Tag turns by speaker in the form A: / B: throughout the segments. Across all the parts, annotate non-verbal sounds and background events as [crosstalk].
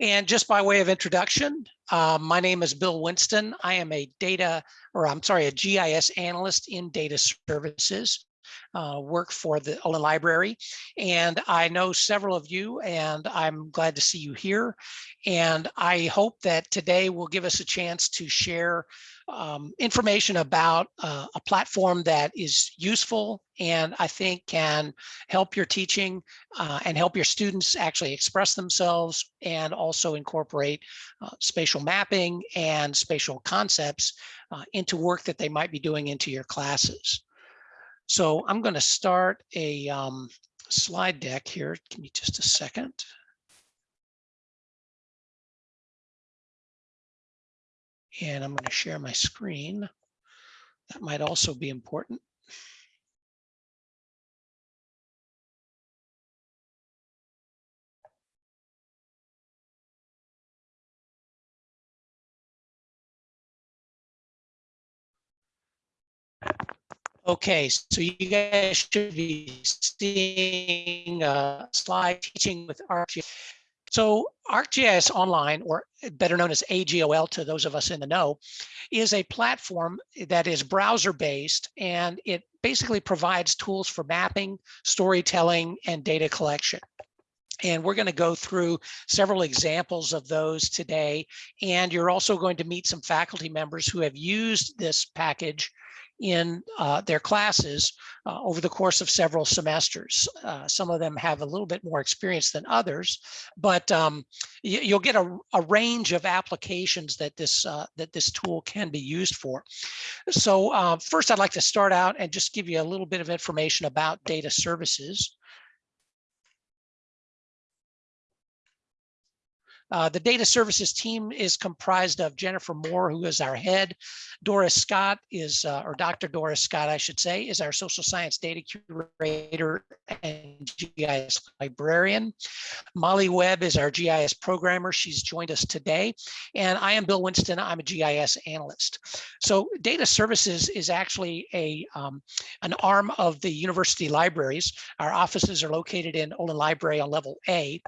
A: And just by way of introduction, uh, my name is Bill Winston. I am a data, or I'm sorry, a GIS analyst in data services, uh, work for the Olin Library. And I know several of you and I'm glad to see you here. And I hope that today will give us a chance to share um, information about uh, a platform that is useful and I think can help your teaching uh, and help your students actually express themselves and also incorporate uh, spatial mapping and spatial concepts uh, into work that they might be doing into your classes. So I'm going to start a um, slide deck here. Give me just a second. and I'm going to share my screen. That might also be important. Okay, so you guys should be seeing a slide teaching with ArcGIS so ArcGIS Online, or better known as AGOL to those of us in the know, is a platform that is browser-based and it basically provides tools for mapping, storytelling, and data collection. And we're going to go through several examples of those today. And you're also going to meet some faculty members who have used this package in uh, their classes uh, over the course of several semesters. Uh, some of them have a little bit more experience than others, but um, you, will get a, a, range of applications that this uh, that this tool can be used for. So uh, first, I'd like to start out and just give you a little bit of information about data services. Uh, the data services team is comprised of Jennifer Moore, who is our head. Doris Scott is, uh, or Dr. Doris Scott, I should say, is our social science data curator and GIS librarian. Molly Webb is our GIS programmer. She's joined us today. And I am Bill Winston. I'm a GIS analyst. So data services is actually a um, an arm of the university libraries. Our offices are located in Olin Library on level A.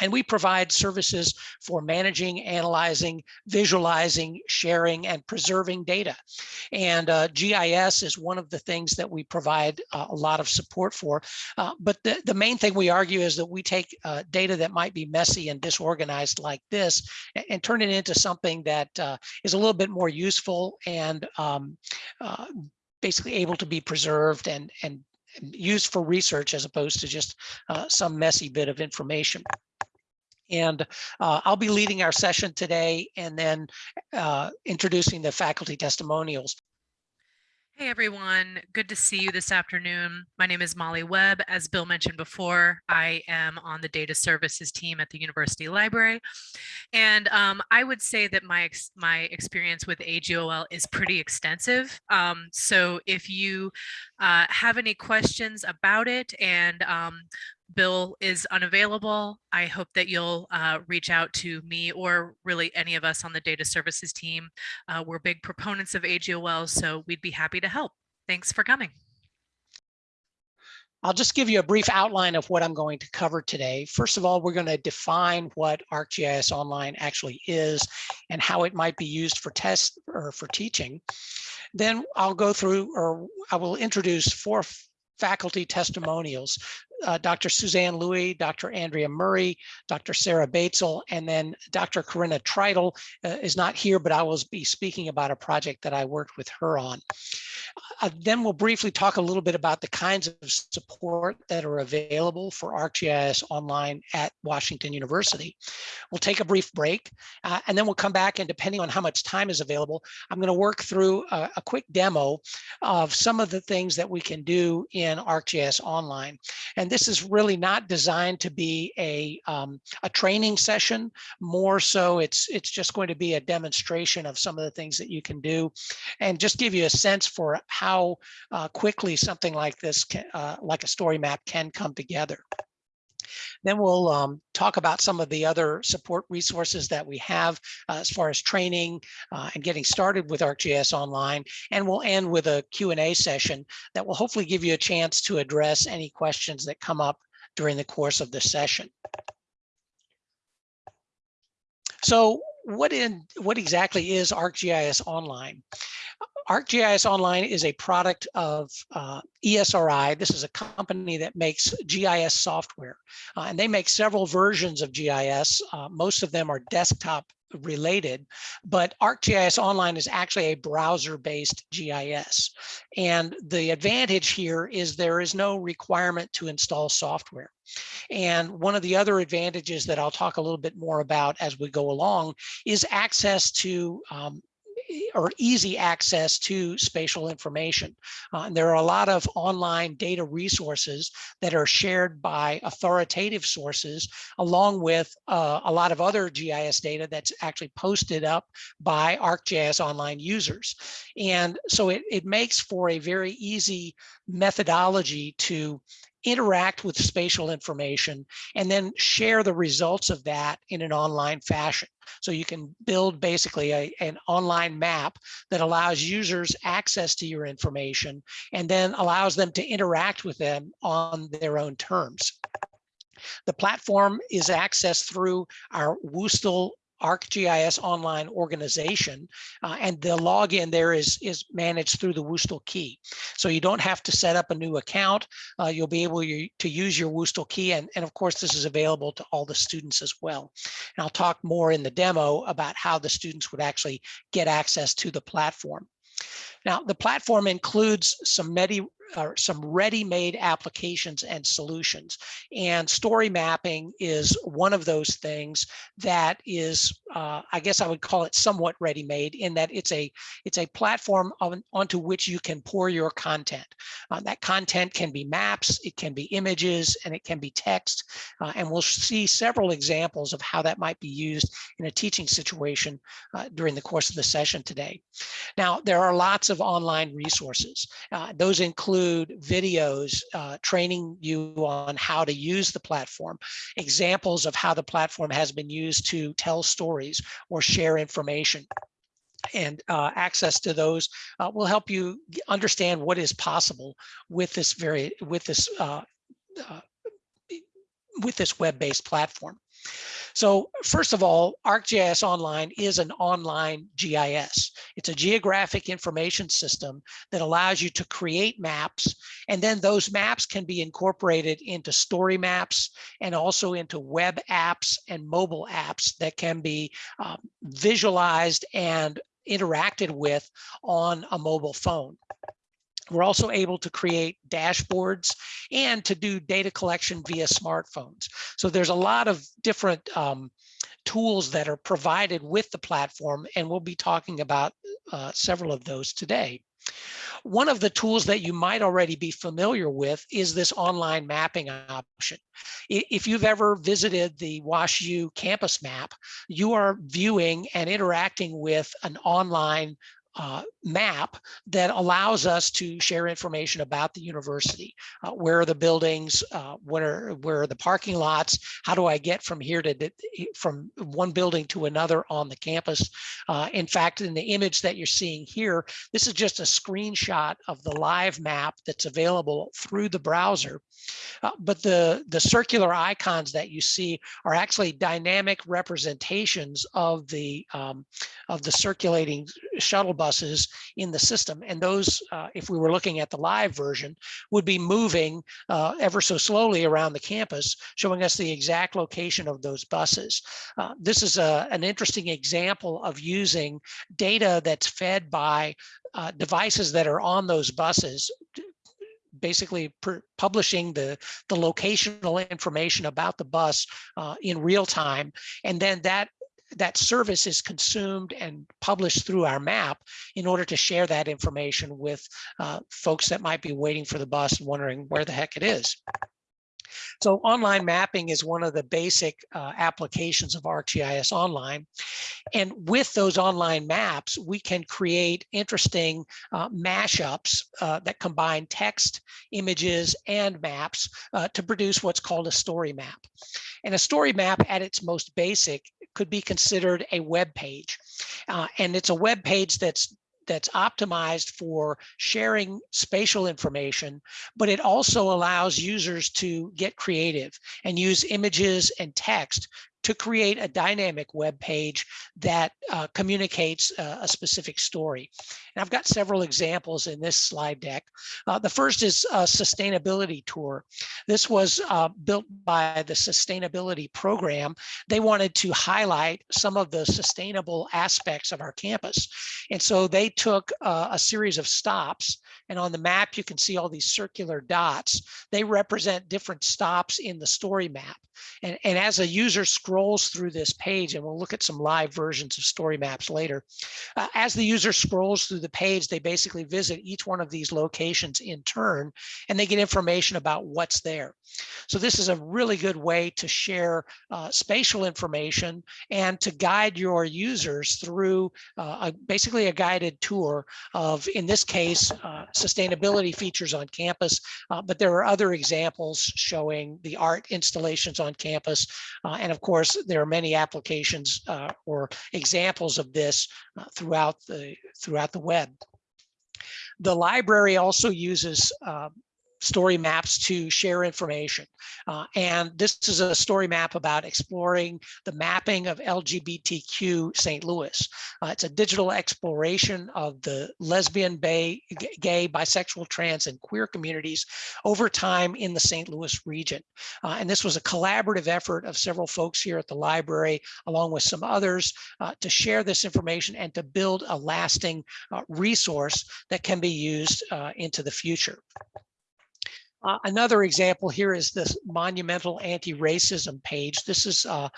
A: And we provide services for managing, analyzing, visualizing, sharing, and preserving data. And uh, GIS is one of the things that we provide uh, a lot of support for. Uh, but the, the main thing we argue is that we take uh, data that might be messy and disorganized like this and, and turn it into something that uh, is a little bit more useful and um, uh, basically able to be preserved and, and used for research as opposed to just some messy bit of information. And uh, I'll be leading our session today and then uh, introducing the faculty testimonials.
B: Hey everyone, good to see you this afternoon. My name is Molly Webb. As Bill mentioned before, I am on the data services team at the University Library. And um, I would say that my, ex my experience with AGOL is pretty extensive. Um, so if you uh, have any questions about it and um, Bill is unavailable. I hope that you'll uh, reach out to me or really any of us on the data services team. Uh, we're big proponents of AGOL, so we'd be happy to help. Thanks for coming.
A: I'll just give you a brief outline of what I'm going to cover today. First of all, we're going to define what ArcGIS Online actually is and how it might be used for test or for teaching. Then I'll go through or I will introduce four faculty testimonials uh, Dr. Suzanne Louis, Dr. Andrea Murray, Dr. Sarah Batesel, and then Dr. Corinna Tritel uh, is not here, but I will be speaking about a project that I worked with her on. Uh, then we'll briefly talk a little bit about the kinds of support that are available for ArcGIS online at Washington University. We'll take a brief break uh, and then we'll come back and depending on how much time is available, I'm going to work through a, a quick demo of some of the things that we can do in ArcGIS online. And this is really not designed to be a, um, a training session. More so, it's, it's just going to be a demonstration of some of the things that you can do and just give you a sense for how uh, quickly something like this, can, uh, like a story map can come together. Then we'll um, talk about some of the other support resources that we have uh, as far as training uh, and getting started with ArcGIS Online. And we'll end with a Q&A session that will hopefully give you a chance to address any questions that come up during the course of the session. So what in what exactly is ArcGIS Online? ArcGIS Online is a product of uh, ESRI. This is a company that makes GIS software, uh, and they make several versions of GIS. Uh, most of them are desktop related, but ArcGIS Online is actually a browser-based GIS. And the advantage here is there is no requirement to install software. And one of the other advantages that I'll talk a little bit more about as we go along is access to um, or easy access to spatial information. Uh, and there are a lot of online data resources that are shared by authoritative sources, along with uh, a lot of other GIS data that's actually posted up by ArcGIS online users. And so it, it makes for a very easy methodology to interact with spatial information and then share the results of that in an online fashion. So you can build basically a, an online map that allows users access to your information and then allows them to interact with them on their own terms. The platform is accessed through our WUSTL ArcGIS online organization, uh, and the login there is, is managed through the WUSTL key. So you don't have to set up a new account. Uh, you'll be able to use your WUSTL key, and, and of course, this is available to all the students as well. And I'll talk more in the demo about how the students would actually get access to the platform. Now, the platform includes some many or some ready-made applications and solutions. And story mapping is one of those things that is, uh, I guess I would call it somewhat ready-made in that it's a it's a platform on, onto which you can pour your content. Uh, that content can be maps, it can be images, and it can be text. Uh, and we'll see several examples of how that might be used in a teaching situation uh, during the course of the session today. Now, there are lots of online resources. Uh, those include include videos uh, training you on how to use the platform, examples of how the platform has been used to tell stories or share information and uh, access to those uh, will help you understand what is possible with this very with this uh, uh with this web-based platform. So first of all, ArcGIS Online is an online GIS. It's a geographic information system that allows you to create maps, and then those maps can be incorporated into story maps and also into web apps and mobile apps that can be um, visualized and interacted with on a mobile phone. We're also able to create dashboards and to do data collection via smartphones. So there's a lot of different um, tools that are provided with the platform, and we'll be talking about uh, several of those today. One of the tools that you might already be familiar with is this online mapping option. If you've ever visited the WashU campus map, you are viewing and interacting with an online uh, map that allows us to share information about the university. Uh, where are the buildings? Uh, what are where are the parking lots? How do I get from here to from one building to another on the campus? Uh, in fact, in the image that you're seeing here, this is just a screenshot of the live map that's available through the browser. Uh, but the the circular icons that you see are actually dynamic representations of the um, of the circulating shuttle bus buses in the system. And those, uh, if we were looking at the live version, would be moving uh, ever so slowly around the campus, showing us the exact location of those buses. Uh, this is a, an interesting example of using data that's fed by uh, devices that are on those buses basically publishing the, the locational information about the bus uh, in real time. And then that that service is consumed and published through our map in order to share that information with uh, folks that might be waiting for the bus and wondering where the heck it is. So online mapping is one of the basic uh, applications of ArcGIS Online. And with those online maps, we can create interesting uh, mashups uh, that combine text, images, and maps uh, to produce what's called a story map. And a story map at its most basic could be considered a web page. Uh, and it's a web page that's that's optimized for sharing spatial information, but it also allows users to get creative and use images and text to create a dynamic web page that uh, communicates uh, a specific story. And I've got several examples in this slide deck. Uh, the first is a sustainability tour. This was uh, built by the sustainability program. They wanted to highlight some of the sustainable aspects of our campus. And so they took uh, a series of stops and on the map, you can see all these circular dots. They represent different stops in the story map. And, and as a user scrolls through this page, and we'll look at some live versions of story maps later, uh, as the user scrolls through the page, they basically visit each one of these locations in turn, and they get information about what's there. So this is a really good way to share uh, spatial information and to guide your users through uh, a, basically a guided tour of, in this case, uh, sustainability features on campus, uh, but there are other examples showing the art installations on campus. Uh, and of course, there are many applications uh, or examples of this throughout the throughout the web. The library also uses uh, story maps to share information. Uh, and this is a story map about exploring the mapping of LGBTQ St. Louis. Uh, it's a digital exploration of the lesbian, bay, gay, bisexual, trans, and queer communities over time in the St. Louis region. Uh, and this was a collaborative effort of several folks here at the library, along with some others, uh, to share this information and to build a lasting uh, resource that can be used uh, into the future. Uh, another example here is this monumental anti-racism page. This is uh,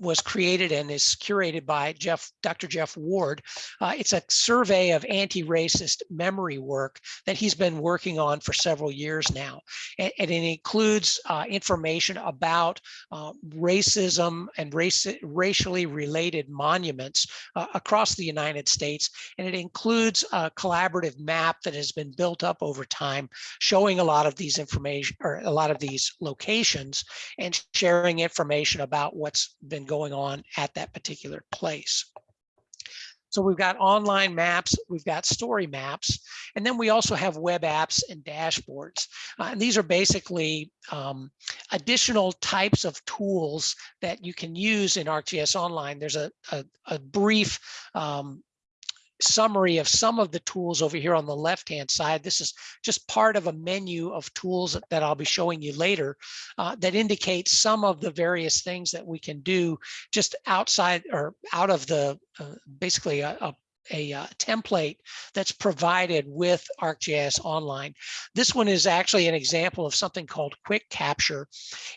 A: was created and is curated by Jeff, Dr. Jeff Ward. Uh, it's a survey of anti-racist memory work that he's been working on for several years now. And, and it includes uh, information about uh, racism and race, racially related monuments uh, across the United States. And it includes a collaborative map that has been built up over time, showing a lot of these information or a lot of these locations and sharing information about what's been going on at that particular place. So we've got online maps, we've got story maps, and then we also have web apps and dashboards. Uh, and these are basically um, additional types of tools that you can use in ArcGIS Online. There's a, a, a brief um, summary of some of the tools over here on the left hand side. This is just part of a menu of tools that I'll be showing you later uh, that indicates some of the various things that we can do just outside or out of the uh, basically a, a a uh, template that's provided with ArcGIS Online. This one is actually an example of something called Quick Capture.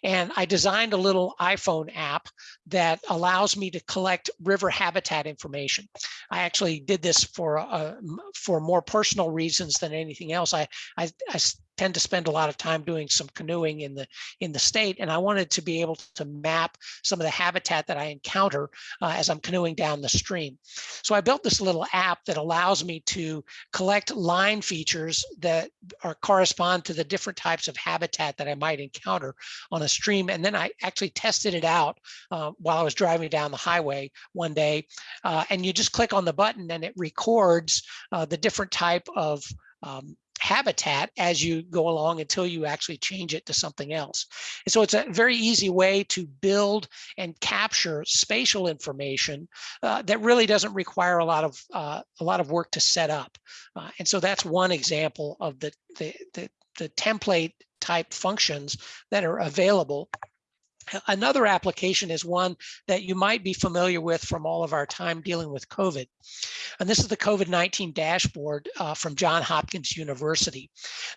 A: And I designed a little iPhone app that allows me to collect river habitat information. I actually did this for uh, for more personal reasons than anything else. I, I, I tend to spend a lot of time doing some canoeing in the in the state and I wanted to be able to map some of the habitat that I encounter uh, as I'm canoeing down the stream. So I built this little app that allows me to collect line features that are correspond to the different types of habitat that I might encounter on a stream and then I actually tested it out uh, while I was driving down the highway one day uh, and you just click on the button and it records uh, the different type of um, habitat as you go along until you actually change it to something else. And so it's a very easy way to build and capture spatial information uh, that really doesn't require a lot of uh, a lot of work to set up. Uh, and so that's one example of the, the, the, the template type functions that are available Another application is one that you might be familiar with from all of our time dealing with COVID. And this is the COVID-19 dashboard uh, from Johns Hopkins University.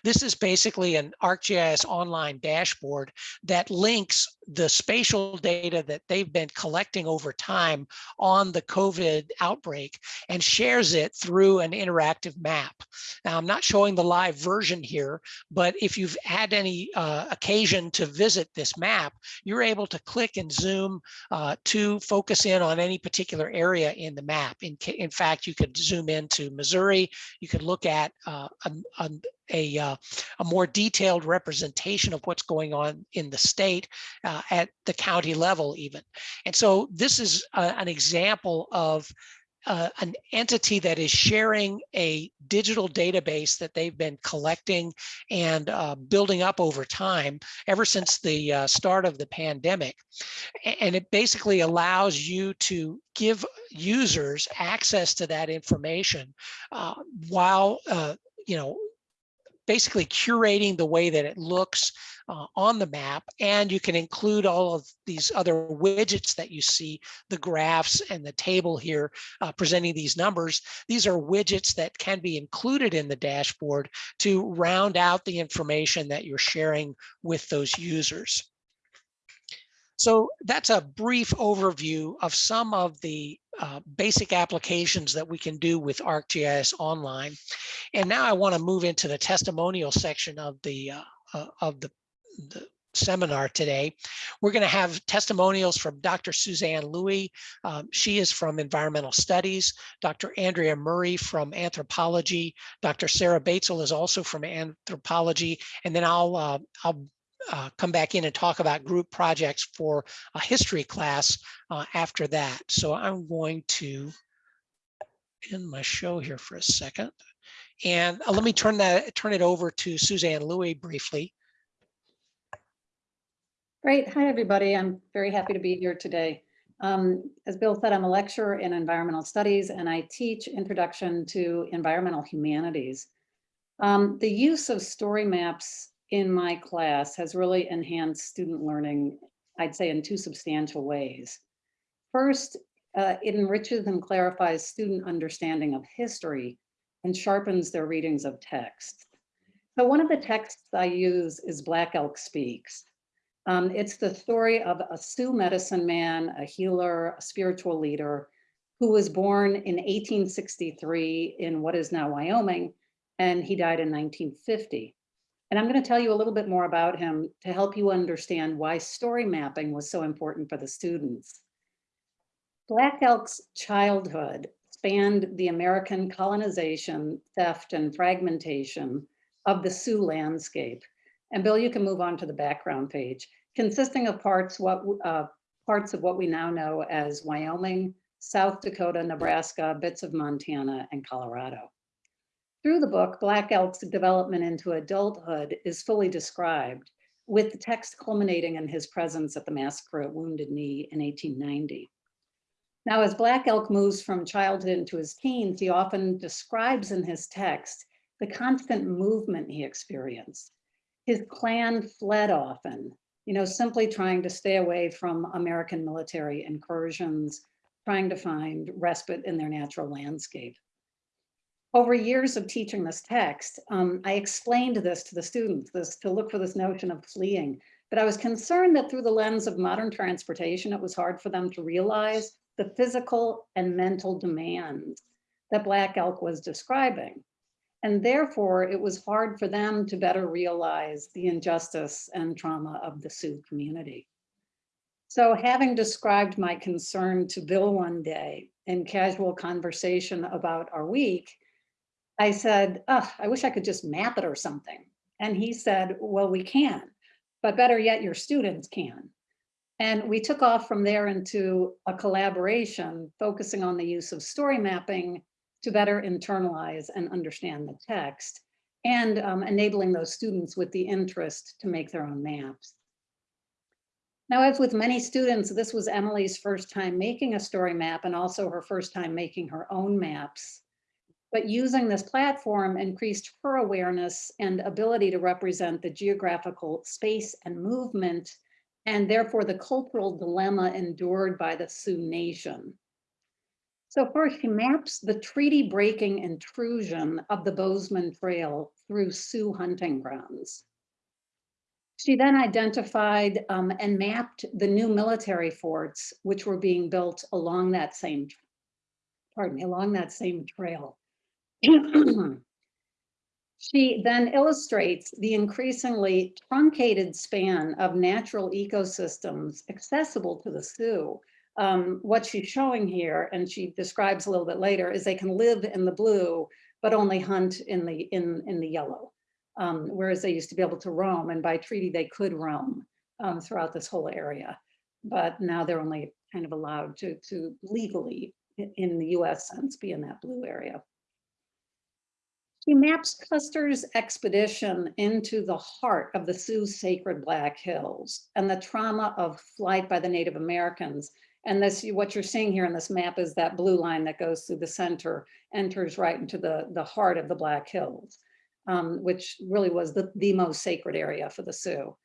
A: This is basically an ArcGIS online dashboard that links the spatial data that they've been collecting over time on the COVID outbreak and shares it through an interactive map. Now, I'm not showing the live version here, but if you've had any uh, occasion to visit this map, you're able to click and zoom uh, to focus in on any particular area in the map. In, in fact, you could zoom into Missouri, you could look at uh, a, a, a, uh, a more detailed representation of what's going on in the state uh, at the county level even. And so this is a, an example of uh, an entity that is sharing a digital database that they've been collecting and uh, building up over time ever since the uh, start of the pandemic. And it basically allows you to give users access to that information uh, while, uh, you know, basically curating the way that it looks uh, on the map. And you can include all of these other widgets that you see, the graphs and the table here uh, presenting these numbers. These are widgets that can be included in the dashboard to round out the information that you're sharing with those users. So that's a brief overview of some of the uh, basic applications that we can do with ArcGIS Online. And now I want to move into the testimonial section of the uh, uh, of the, the seminar today. We're going to have testimonials from Dr. Suzanne Louie. Um, she is from environmental studies. Dr. Andrea Murray from anthropology. Dr. Sarah Batesel is also from anthropology. And then I'll uh, I'll uh, come back in and talk about group projects for a history class uh, after that. So I'm going to end my show here for a second. And uh, let me turn that turn it over to Suzanne Louie briefly.
C: Great. Hi, everybody. I'm very happy to be here today. Um, as Bill said, I'm a lecturer in environmental studies and I teach introduction to environmental humanities. Um, the use of story maps in my class has really enhanced student learning, I'd say in two substantial ways. First, uh, it enriches and clarifies student understanding of history and sharpens their readings of text. So one of the texts I use is Black Elk Speaks. Um, it's the story of a Sioux medicine man, a healer, a spiritual leader, who was born in 1863 in what is now Wyoming, and he died in 1950. And I'm going to tell you a little bit more about him to help you understand why story mapping was so important for the students. Black Elk's childhood spanned the American colonization, theft, and fragmentation of the Sioux landscape. And Bill, you can move on to the background page, consisting of parts, what, uh, parts of what we now know as Wyoming, South Dakota, Nebraska, bits of Montana, and Colorado. Through the book, Black Elk's development into adulthood is fully described, with the text culminating in his presence at the massacre at Wounded Knee in 1890. Now, as Black Elk moves from childhood into his teens, he often describes in his text the constant movement he experienced. His clan fled often, you know, simply trying to stay away from American military incursions, trying to find respite in their natural landscape. Over years of teaching this text, um, I explained this to the students, this to look for this notion of fleeing. But I was concerned that through the lens of modern transportation, it was hard for them to realize the physical and mental demands that Black Elk was describing. And therefore, it was hard for them to better realize the injustice and trauma of the Sioux community. So having described my concern to Bill one day in casual conversation about our week, I said, oh, I wish I could just map it or something. And he said, well, we can, but better yet, your students can. And we took off from there into a collaboration focusing on the use of story mapping to better internalize and understand the text and um, enabling those students with the interest to make their own maps. Now, as with many students, this was Emily's first time making a story map and also her first time making her own maps. But using this platform increased her awareness and ability to represent the geographical space and movement, and therefore the cultural dilemma endured by the Sioux Nation. So first, she maps the treaty breaking intrusion of the Bozeman Trail through Sioux hunting grounds. She then identified um, and mapped the new military forts, which were being built along that same, pardon me, along that same trail. [clears throat] she then illustrates the increasingly truncated span of natural ecosystems accessible to the Sioux. Um, what she's showing here, and she describes a little bit later, is they can live in the blue, but only hunt in the in in the yellow. Um, whereas they used to be able to roam, and by treaty they could roam um, throughout this whole area. But now they're only kind of allowed to to legally in the US sense, be in that blue area. He maps Custer's expedition into the heart of the Sioux Sacred Black Hills and the trauma of flight by the Native Americans. And this, what you're seeing here in this map is that blue line that goes through the center, enters right into the, the heart of the Black Hills, um, which really was the, the most sacred area for the Sioux.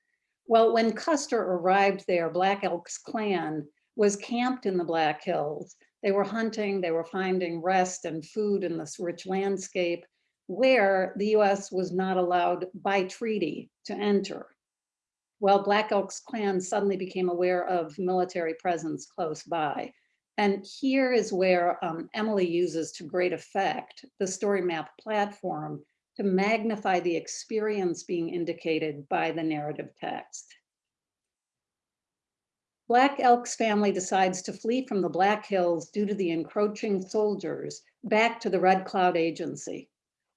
C: Well, when Custer arrived there, Black Elk's clan was camped in the Black Hills. They were hunting, they were finding rest and food in this rich landscape where the US was not allowed by treaty to enter. Well, Black Elk's clan suddenly became aware of military presence close by. And here is where um, Emily uses to great effect the story map platform to magnify the experience being indicated by the narrative text. Black Elk's family decides to flee from the Black Hills due to the encroaching soldiers back to the Red Cloud Agency.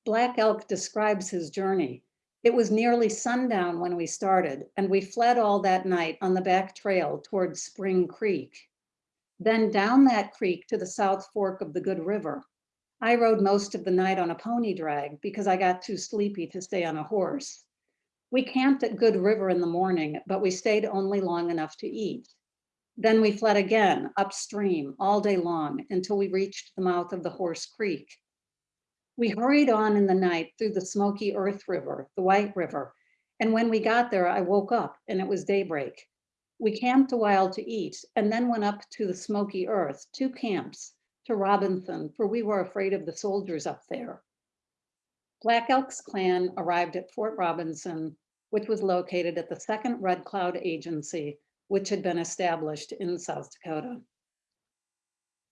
C: Black Elk describes his journey. It was nearly sundown when we started, and we fled all that night on the back trail towards Spring Creek. Then down that creek to the South Fork of the Good River. I rode most of the night on a pony drag because I got too sleepy to stay on a horse. We camped at Good River in the morning, but we stayed only long enough to eat. Then we fled again upstream all day long until we reached the mouth of the Horse Creek. We hurried on in the night through the Smoky Earth River, the White River, and when we got there, I woke up and it was daybreak. We camped a while to eat and then went up to the Smoky Earth, two camps, to Robinson, for we were afraid of the soldiers up there. Black Elk's clan arrived at Fort Robinson, which was located at the second Red Cloud Agency, which had been established in South Dakota.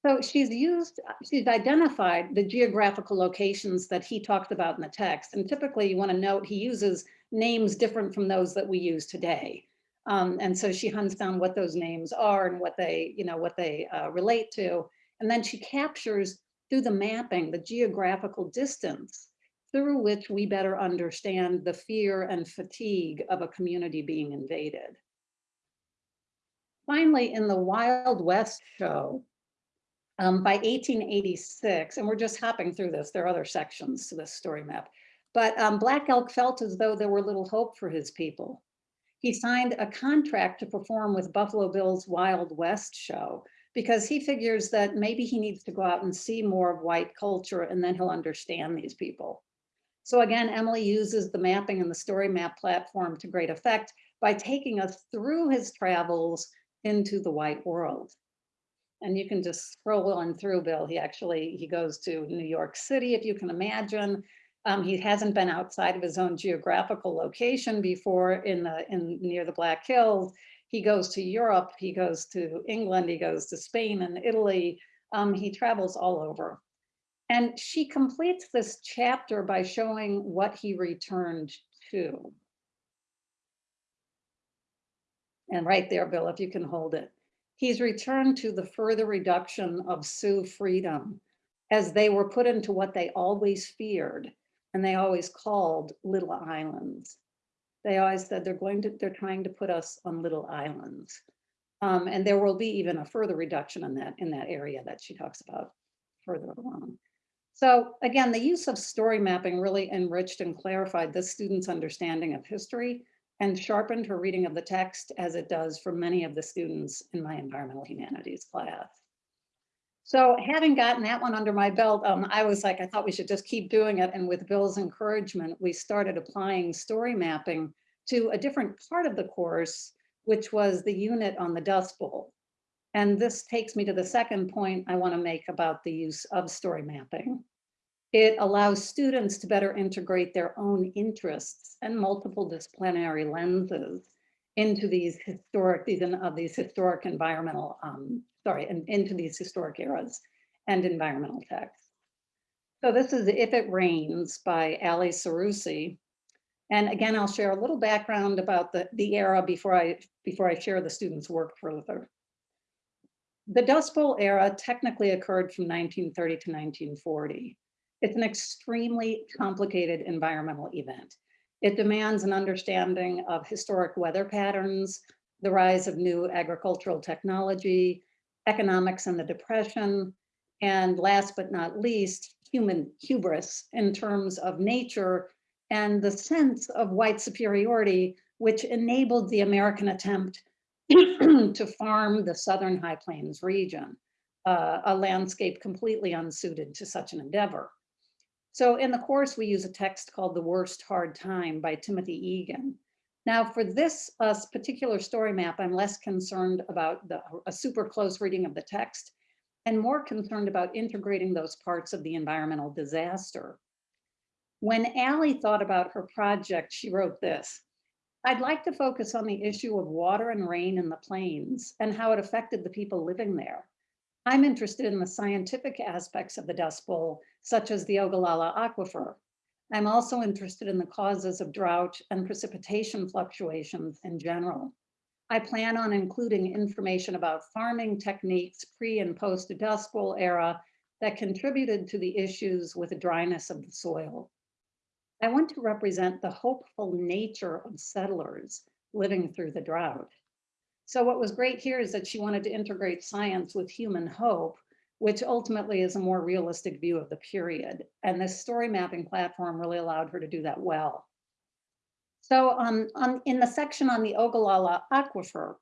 C: So she's used, she's identified the geographical locations that he talked about in the text. And typically you want to note he uses names different from those that we use today. Um, and so she hunts down what those names are and what they, you know, what they uh, relate to. And then she captures through the mapping, the geographical distance through which we better understand the fear and fatigue of a community being invaded. Finally, in the Wild West show, um, by 1886, and we're just hopping through this, there are other sections to this story map, but um, Black Elk felt as though there were little hope for his people. He signed a contract to perform with Buffalo Bill's Wild West show because he figures that maybe he needs to go out and see more of white culture and then he'll understand these people. So again, Emily uses the mapping and the story map platform to great effect by taking us through his travels into the white world. And you can just scroll on through Bill. He actually, he goes to New York City, if you can imagine. Um, he hasn't been outside of his own geographical location before in the in near the Black Hills. He goes to Europe, he goes to England, he goes to Spain and Italy. Um, he travels all over. And she completes this chapter by showing what he returned to. And right there, Bill, if you can hold it. He's returned to the further reduction of Sioux freedom as they were put into what they always feared and they always called little islands. They always said they're going to, they're trying to put us on little islands. Um, and there will be even a further reduction in that, in that area that she talks about further along. So again, the use of story mapping really enriched and clarified the student's understanding of history and sharpened her reading of the text as it does for many of the students in my environmental humanities class. So having gotten that one under my belt, um, I was like, I thought we should just keep doing it. And with Bill's encouragement, we started applying story mapping to a different part of the course, which was the unit on the Dust Bowl. And this takes me to the second point I want to make about the use of story mapping. It allows students to better integrate their own interests and multiple disciplinary lenses into these historic, these, of uh, these historic environmental, um, sorry, and into these historic eras and environmental texts. So this is If It Rains by Allie Sarusi. And again, I'll share a little background about the, the era before I, before I share the students' work further. The Dust Bowl era technically occurred from 1930 to 1940. It's an extremely complicated environmental event. It demands an understanding of historic weather patterns, the rise of new agricultural technology, economics and the depression, And last but not least, human hubris in terms of nature and the sense of white superiority, which enabled the American attempt [clears throat] to farm the Southern High Plains region, uh, a landscape completely unsuited to such an endeavor. So in the course, we use a text called The Worst Hard Time by Timothy Egan. Now for this uh, particular story map, I'm less concerned about the, a super close reading of the text and more concerned about integrating those parts of the environmental disaster. When Allie thought about her project, she wrote this, I'd like to focus on the issue of water and rain in the plains and how it affected the people living there. I'm interested in the scientific aspects of the Dust Bowl, such as the Ogallala Aquifer. I'm also interested in the causes of drought and precipitation fluctuations in general. I plan on including information about farming techniques pre and post Dust Bowl era that contributed to the issues with the dryness of the soil. I want to represent the hopeful nature of settlers living through the drought. So what was great here is that she wanted to integrate science with human hope, which ultimately is a more realistic view of the period. And this story mapping platform really allowed her to do that well. So um, on, in the section on the Ogallala Aquifer,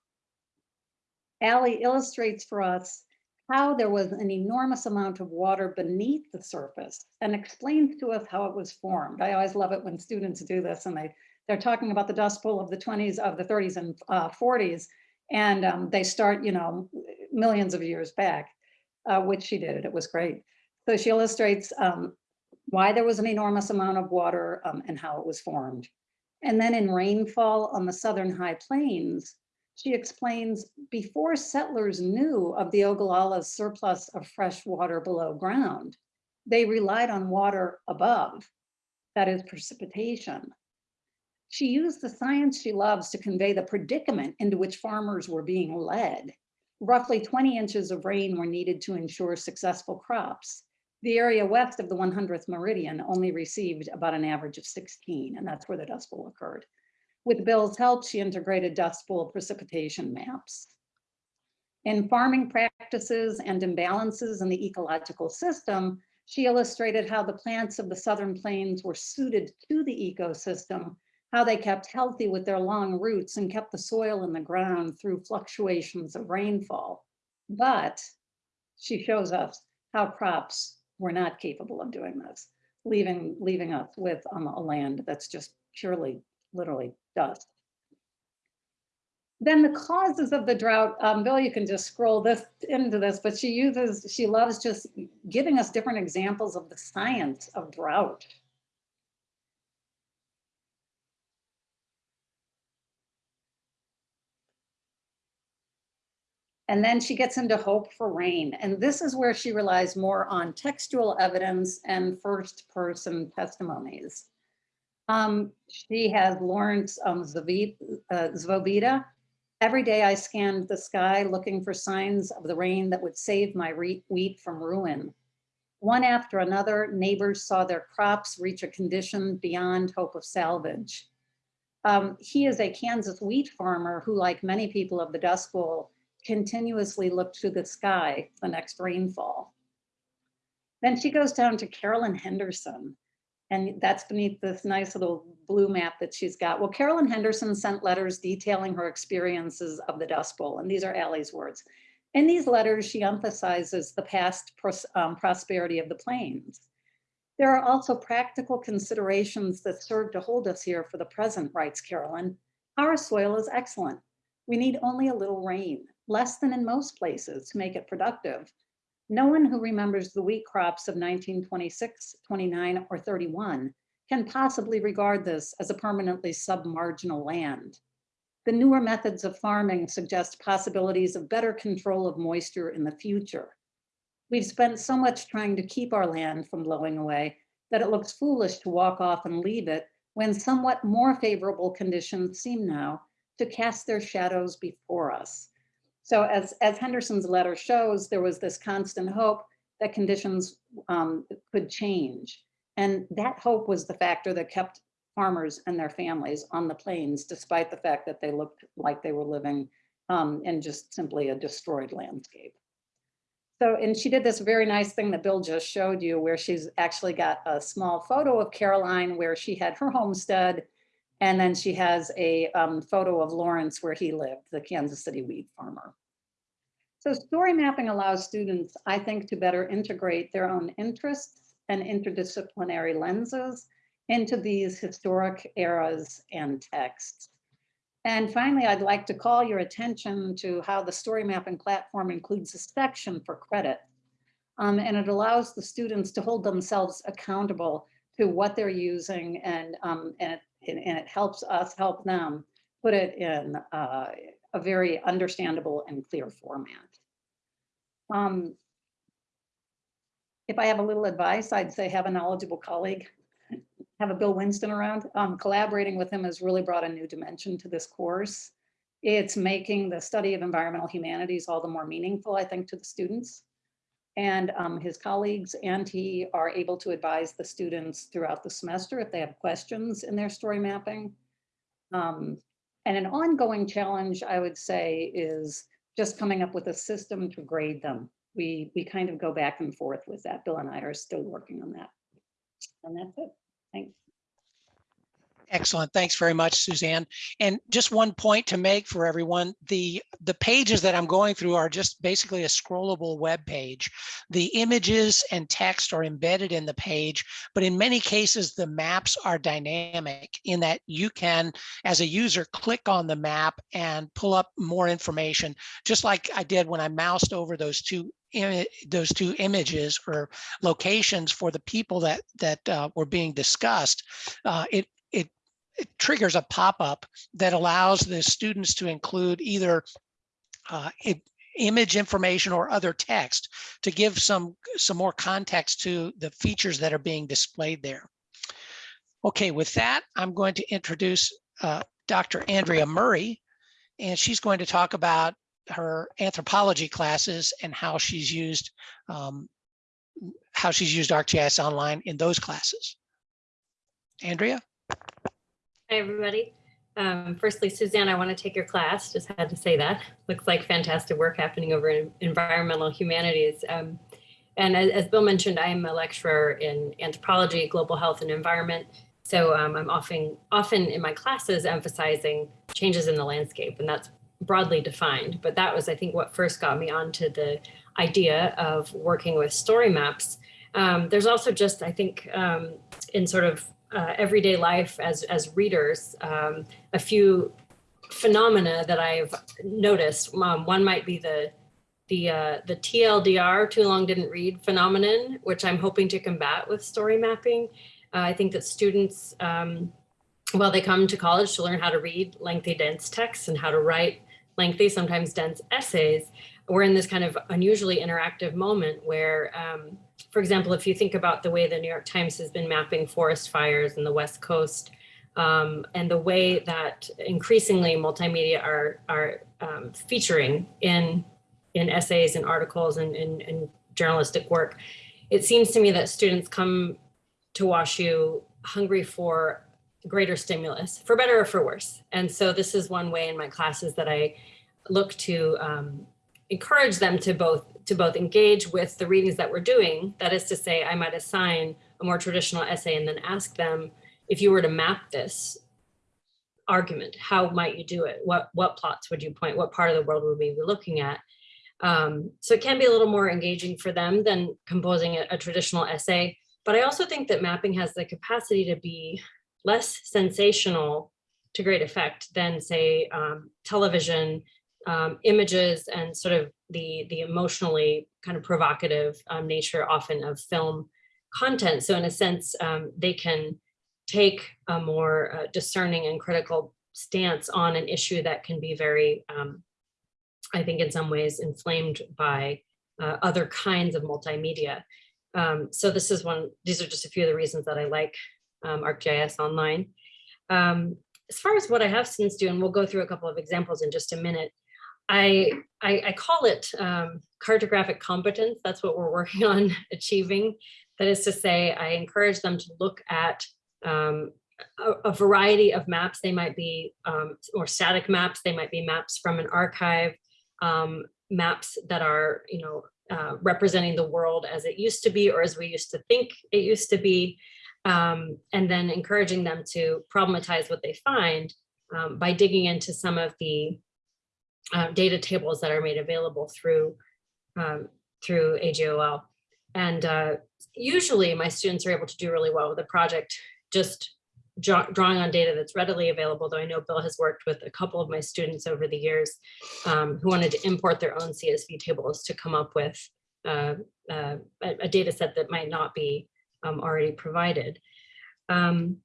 C: Allie illustrates for us how there was an enormous amount of water beneath the surface and explains to us how it was formed. I always love it when students do this and they, they're talking about the Dust Bowl of the 20s, of the 30s and uh, 40s, and um, they start, you know, millions of years back, uh, which she did, it was great. So she illustrates um, why there was an enormous amount of water um, and how it was formed. And then in rainfall on the southern high plains, she explains before settlers knew of the Ogallala's surplus of fresh water below ground, they relied on water above, that is precipitation. She used the science she loves to convey the predicament into which farmers were being led. Roughly 20 inches of rain were needed to ensure successful crops. The area west of the 100th meridian only received about an average of 16, and that's where the Dust Bowl occurred. With Bill's help, she integrated Dust Bowl precipitation maps. In farming practices and imbalances in the ecological system, she illustrated how the plants of the southern plains were suited to the ecosystem, how they kept healthy with their long roots and kept the soil in the ground through fluctuations of rainfall. But she shows us how crops were not capable of doing this, leaving, leaving us with um, a land that's just purely, literally dust. Then the causes of the drought, um, Bill, you can just scroll this into this, but she uses, she loves just giving us different examples of the science of drought. And then she gets into hope for rain. And this is where she relies more on textual evidence and first person testimonies. Um, she has Lawrence um. Uh, Every day I scanned the sky looking for signs of the rain that would save my wheat from ruin. One after another, neighbors saw their crops reach a condition beyond hope of salvage. Um, he is a Kansas wheat farmer who, like many people of the Dust Bowl, continuously looked to the sky the next rainfall. Then she goes down to Carolyn Henderson, and that's beneath this nice little blue map that she's got. Well, Carolyn Henderson sent letters detailing her experiences of the Dust Bowl, and these are Allie's words. In these letters, she emphasizes the past pros um, prosperity of the plains. There are also practical considerations that serve to hold us here for the present, writes Carolyn. Our soil is excellent. We need only a little rain less than in most places to make it productive. No one who remembers the wheat crops of 1926, 29, or 31 can possibly regard this as a permanently submarginal land. The newer methods of farming suggest possibilities of better control of moisture in the future. We've spent so much trying to keep our land from blowing away that it looks foolish to walk off and leave it when somewhat more favorable conditions seem now to cast their shadows before us. So as, as Henderson's letter shows, there was this constant hope that conditions um, could change. And that hope was the factor that kept farmers and their families on the plains, despite the fact that they looked like they were living um, in just simply a destroyed landscape. So, and she did this very nice thing that Bill just showed you where she's actually got a small photo of Caroline where she had her homestead. And then she has a um, photo of Lawrence where he lived, the Kansas City wheat farmer. So story mapping allows students, I think, to better integrate their own interests and interdisciplinary lenses into these historic eras and texts. And finally, I'd like to call your attention to how the story mapping platform includes a section for credit. Um, and it allows the students to hold themselves accountable to what they're using and, um, and, it, and it helps us help them put it in uh, a very understandable and clear format. Um, if I have a little advice, I'd say have a knowledgeable colleague have a Bill Winston around. Um, collaborating with him has really brought a new dimension to this course. It's making the study of environmental humanities all the more meaningful, I think, to the students. And um, his colleagues and he are able to advise the students throughout the semester if they have questions in their story mapping. Um, and an ongoing challenge, I would say, is just coming up with a system to grade them. We, we kind of go back and forth with that. Bill and I are still working on that. And that's it. Thanks.
A: Excellent. Thanks very much, Suzanne. And just one point to make for everyone, the, the pages that I'm going through are just basically a scrollable web page. The images and text are embedded in the page, but in many cases, the maps are dynamic in that you can, as a user, click on the map and pull up more information, just like I did when I moused over those two those two images or locations for the people that that uh, were being discussed, uh, it it triggers a pop-up that allows the students to include either uh, it, image information or other text to give some some more context to the features that are being displayed there. Okay, with that, I'm going to introduce uh, Dr. Andrea Murray, and she's going to talk about her anthropology classes and how she's used um, how she's used ArcGIS Online in those classes. Andrea?
D: Hi, everybody. Um, firstly, Suzanne, I want to take your class. Just had to say that. Looks like fantastic work happening over in environmental humanities. Um, and as, as, Bill mentioned, I'm a lecturer in anthropology, global health, and environment. So um, I'm often, often in my classes emphasizing changes in the landscape, and that's broadly defined. But that was, I think, what first got me onto the idea of working with story maps. Um, there's also just, I think, um, in sort of uh, everyday life as, as readers, um, a few phenomena that I've noticed. Um, one might be the the uh, the TLDR, too long didn't read phenomenon, which I'm hoping to combat with story mapping. Uh, I think that students, um, well, they come to college to learn how to read lengthy, dense texts and how to write lengthy, sometimes dense essays. We're in this kind of unusually interactive moment where um, for example, if you think about the way the New York Times has been mapping forest fires in the West Coast, um, and the way that increasingly multimedia are, are um, featuring in, in essays and articles and, and, and journalistic work, it seems to me that students come to WashU hungry for greater stimulus, for better or for worse. And so this is one way in my classes that I look to um, encourage them to both to both engage with the readings that we're doing. That is to say, I might assign a more traditional essay and then ask them, if you were to map this argument, how might you do it? What, what plots would you point? What part of the world would we be looking at? Um, so it can be a little more engaging for them than composing a, a traditional essay. But I also think that mapping has the capacity to be less sensational to great effect than say um, television um, images and sort of the, the emotionally kind of provocative um, nature often of film content. So in a sense, um, they can take a more uh, discerning and critical stance on an issue that can be very, um, I think in some ways inflamed by uh, other kinds of multimedia. Um, so this is one, these are just a few of the reasons that I like um, ArcGIS Online. as far as what I have since doing, we'll go through a couple of examples in just a minute. I, I, I call it um, cartographic competence. That's what we're working on [laughs] achieving. That is to say, I encourage them to look at um, a, a, variety of maps. They might be um, or static maps. They might be maps from an archive, um, maps that are, you know, uh, representing the world as it used to be or as we used to think it used to be, um, and then encouraging them to problematize what they find um, by digging into some of the uh, data tables that are made available through um, through AGOL. And uh, usually my students are able to do really well with the project, just drawing on data that's readily available, though I know Bill has worked with a couple of my students over the years um, who wanted to import their own CSV tables to come up with uh, uh, a, a data set that might not be um, already provided. Um,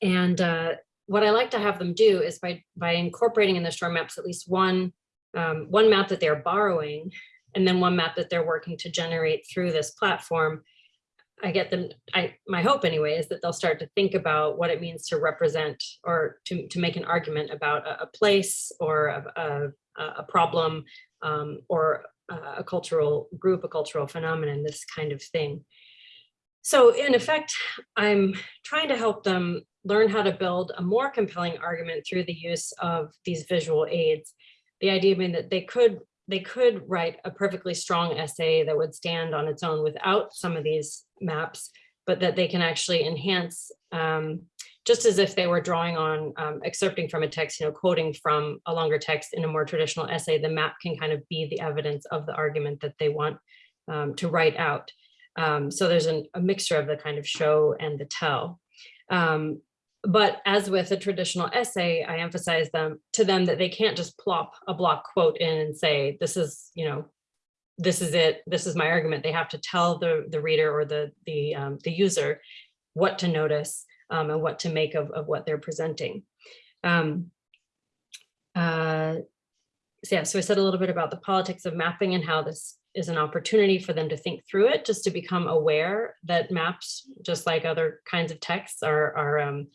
D: and uh, what I like to have them do is by, by incorporating in the story maps at least one, um, one map that they're borrowing and then one map that they're working to generate through this platform, I get them, I, my hope anyway, is that they'll start to think about what it means to represent or to, to make an argument about a, a place or a, a, a problem um, or a, a cultural group, a cultural phenomenon, this kind of thing. So in effect, I'm trying to help them learn how to build a more compelling argument through the use of these visual aids. The idea being that they could they could write a perfectly strong essay that would stand on its own without some of these maps, but that they can actually enhance um, just as if they were drawing on um, excerpting from a text, you know, quoting from a longer text in a more traditional essay, the map can kind of be the evidence of the argument that they want um, to write out. Um, so there's an, a mixture of the kind of show and the tell. Um, but as with a traditional essay, I emphasize them to them that they can't just plop a block quote in and say, this is, you know, this is it, this is my argument. They have to tell the, the reader or the, the, um, the user what to notice um, and what to make of, of what they're presenting. Um, uh, so yeah, so I said a little bit about the politics of mapping and how this is an opportunity for them to think through it, just to become aware that maps, just like other kinds of texts, are, are um,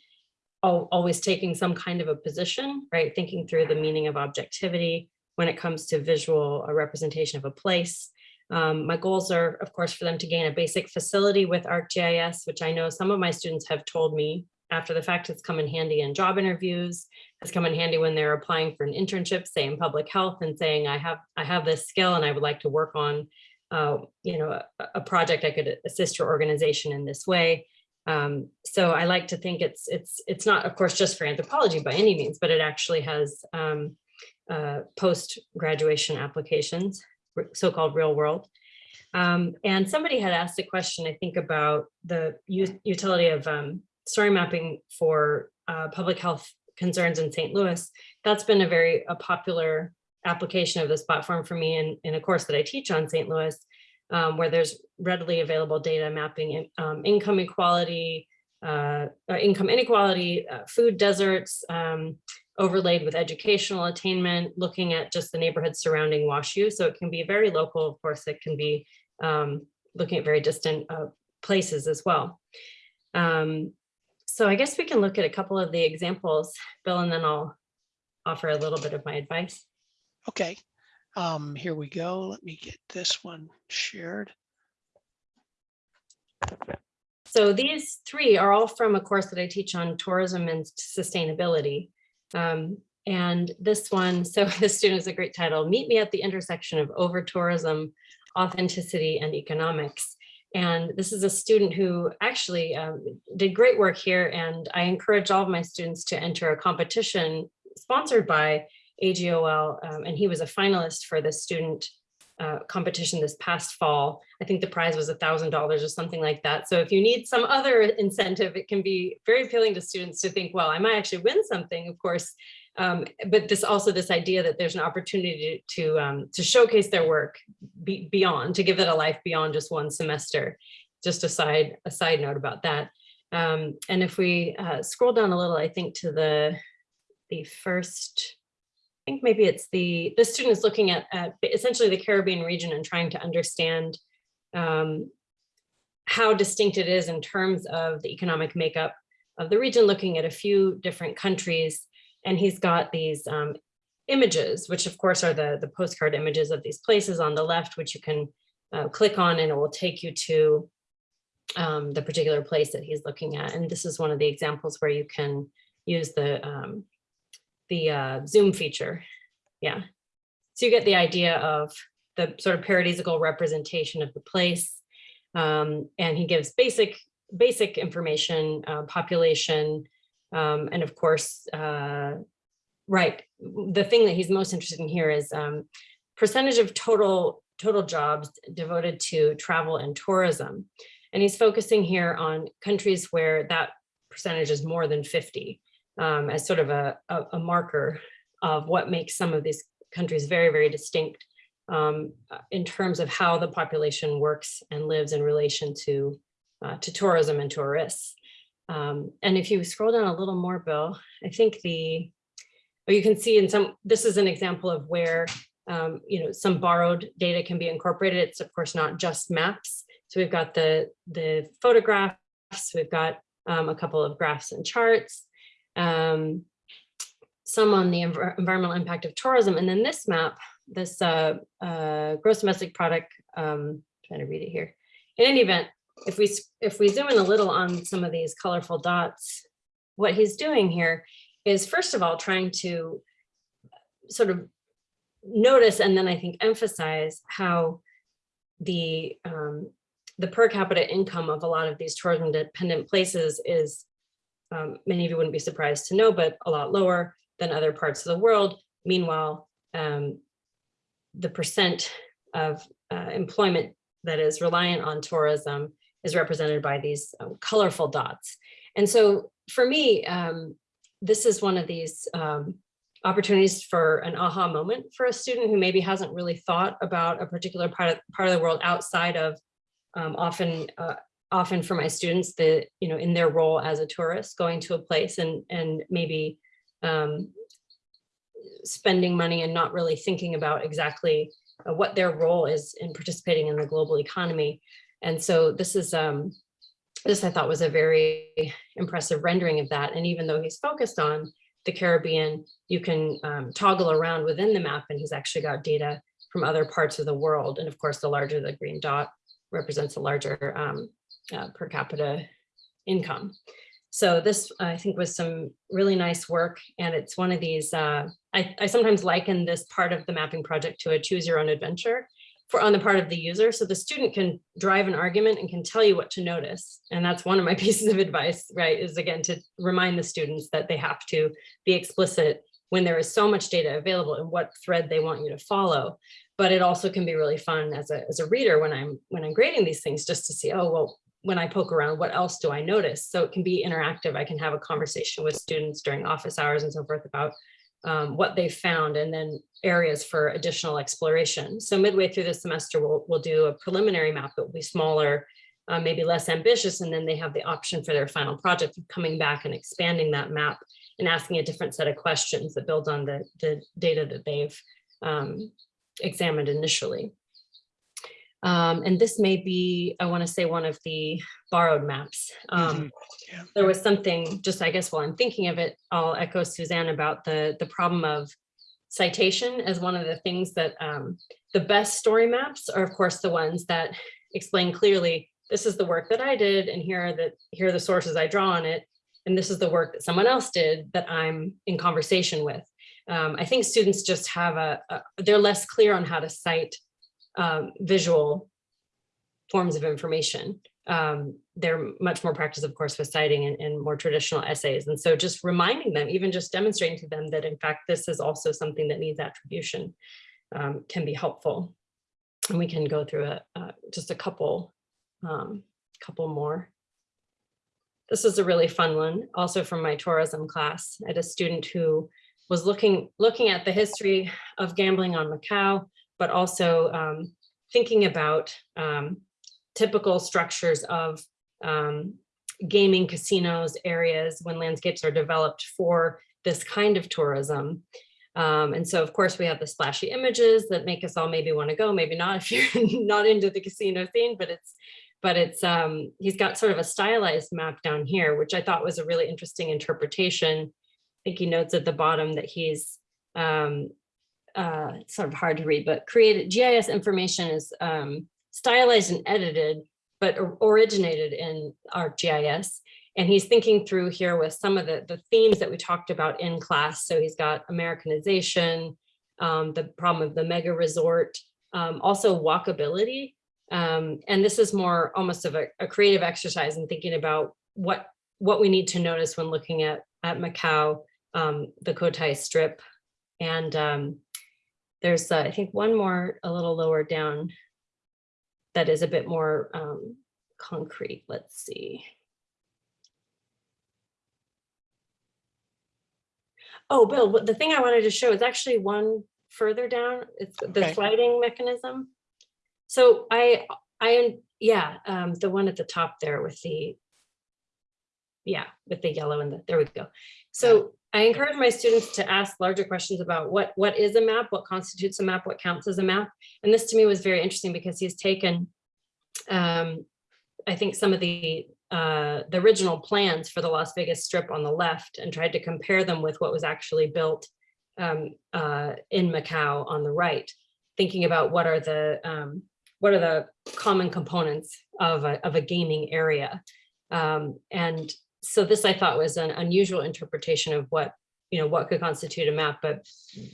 D: al always taking some kind of a position, right? Thinking through the meaning of objectivity when it comes to visual a representation of a place. Um, my goals are, of course, for them to gain a basic facility with ArcGIS, which I know some of my students have told me after the fact it's come in handy in job interviews, has come in handy when they're applying for an internship, say in public health and saying, I have, I have this skill and I would like to work on, uh, you know, a, a project I could assist your organization in this way. Um, so I like to think it's it's it's not, of course, just for anthropology by any means, but it actually has um, uh, post-graduation applications, so-called real world. Um, and somebody had asked a question, I think, about the utility of um, story mapping for uh, public health concerns in St. Louis. That's been a very a popular application of this platform for me in, in a course that I teach on St. Louis um, where there's readily available data mapping in, um, income equality, uh, uh, income inequality, uh, food deserts, um, overlaid with educational attainment, looking at just the neighborhoods surrounding WashU. So it can be very local, of course, it can be um, looking at very distant uh, places as well. Um, so I guess we can look at a couple of the examples, Bill, and then I'll offer a little bit of my advice.
A: Okay, um, here we go. Let me get this one shared.
D: So these three are all from a course that I teach on tourism and sustainability. Um, and this one, [laughs] so this student is a great title, Meet Me at the Intersection of Over-Tourism, Authenticity, and Economics. And this is a student who actually um, did great work here. And I encourage all of my students to enter a competition sponsored by AGOL, um, and he was a finalist for the student uh, competition this past fall. I think the prize was a thousand dollars or something like that. So if you need some other [laughs] incentive, it can be very appealing to students to think, well, I might actually win something, of course. Um, but this also this idea that there's an opportunity to um, to showcase their work be, beyond, to give it a life beyond just one semester. Just a side a side note about that. Um, and if we uh, scroll down a little, I think to the the first I think maybe it's the, the student is looking at, at essentially the Caribbean region and trying to understand um, how distinct it is in terms of the economic makeup of the region, looking at a few different countries. And he's got these um, images, which of course are the, the postcard images of these places on the left, which you can uh, click on and it will take you to um, the particular place that he's looking at. And this is one of the examples where you can use the um, the uh, zoom feature. Yeah. So you get the idea of the sort of paradisical representation of the place. Um, and he gives basic, basic information, uh, population, um, and of course, uh, right, the thing that he's most interested in here is um, percentage of total total jobs devoted to travel and tourism. And he's focusing here on countries where that percentage is more than 50 um, as sort of a, a, a marker of what makes some of these countries very, very distinct um, uh, in terms of how the population works and lives in relation to, uh, to tourism and tourists. Um, and if you scroll down a little more, Bill, I think the, or you can see in some, this is an example of where, um, you know, some borrowed data can be incorporated. It's of course not just maps. So we've got the, the photographs, we've got um, a couple of graphs and charts, um, some on the env environmental impact of tourism. And then this map, this uh, uh, gross domestic product, um, trying to read it here. In any event, if we if we zoom in a little on some of these colorful dots, what he's doing here is first of all trying to sort of notice and then I think emphasize how the um, the per capita income of a lot of these tourism dependent places is um, many of you wouldn't be surprised to know, but a lot lower than other parts of the world. Meanwhile, um, the percent of uh, employment that is reliant on tourism is represented by these um, colorful dots. And so for me, um, this is one of these um, opportunities for an aha moment for a student who maybe hasn't really thought about a particular part of, part of the world outside of um, often uh, often for my students that you know in their role as a tourist going to a place and and maybe um, spending money and not really thinking about exactly uh, what their role is in participating in the global economy. And so this is um, this I thought was a very impressive rendering of that. And even though he's focused on the Caribbean, you can um, toggle around within the map and he's actually got data from other parts of the world. And of course, the larger the green dot represents a larger um, uh, per capita income. So this, I think, was some really nice work. And it's one of these, uh, I, I sometimes liken this part of the mapping project to a choose your own adventure for on the part of the user. So the student can drive an argument and can tell you what to notice. And that's one of my [laughs] pieces of advice, right, is again, to remind the students that they have to be explicit when there is so much data available and what thread they want you to follow. But it also can be really fun as a, as a reader when I'm when I'm grading these things just to see, oh, well, when I poke around, what else do I notice? So it can be interactive. I can have a conversation with students during office hours and so forth about um, what they found and then areas for additional exploration. So midway through the semester, we'll, we'll do a preliminary map that will be smaller, uh, maybe less ambitious, and then they have the option for their final project of coming back and expanding that map and asking a different set of questions that build on the, the data that they've um, examined initially. Um, and this may be, I want to say, one of the borrowed maps. Um,
A: Mhm. Yeah.
D: There was something, just I guess while I'm thinking of it, I'll echo Suzanne about the, the problem of citation as one of the things that um, the best story maps are, of course, the ones that explain clearly, this is the work that I did, and here are the, here are the sources I draw on it, and this is the work that someone else did that I'm in conversation with. Um, I think students just have a, a, they're less clear on how to cite um, visual forms of information. Um, they're much more practiced, of course, with citing and, and more traditional essays. And so just reminding them, even just demonstrating to them that in fact, this is also something that needs attribution um, can be helpful. And we can go through a, just a couple, um, couple more. This is a really fun one, also from my tourism class. I had a student who was looking, looking at the history of gambling on Macau, but also um, thinking about um, typical structures of um, gaming casinos areas when landscapes are developed for this kind of tourism. Um, and so, of course, we have the splashy images that make us all maybe want to go, maybe not if you're [laughs] not into the casino scene, but it's but it's um, he's got sort of a stylized map down here, which I thought was a really interesting interpretation. I think he notes at the bottom that he's um, uh, it's sort of hard to read, but created GIS information is um, stylized and edited, but originated in ArcGIS. And he's thinking through here with some of the, the themes that we talked about in class. So he's got Americanization, um, the problem of the mega resort, um, also walkability. Um, and this is more almost of a, a creative exercise in thinking about what what we need to notice when looking at at Macau, um, the Cotai Strip, and um, there's uh, I think one more a little lower down that is a bit more um, concrete. Let's see. Oh, Bill, the thing I wanted to show is actually one further down. It's the
A: Okay.
D: sliding mechanism. So I, I, yeah, um, the one at the top there with the, yeah, with the yellow and the, there we go. So I encourage my students to ask larger questions about what, what is a map, what constitutes a map, what counts as a map. And this to me was very interesting because he's taken, um, I think some of the, uh, the original plans for the Las Vegas Strip on the left and tried to compare them with what was actually built um, uh, in Macau on the right, thinking about what are the um, what are the common components of a, of a gaming area. Um, and so this I thought was an unusual interpretation of what, you know, what could constitute a map, but,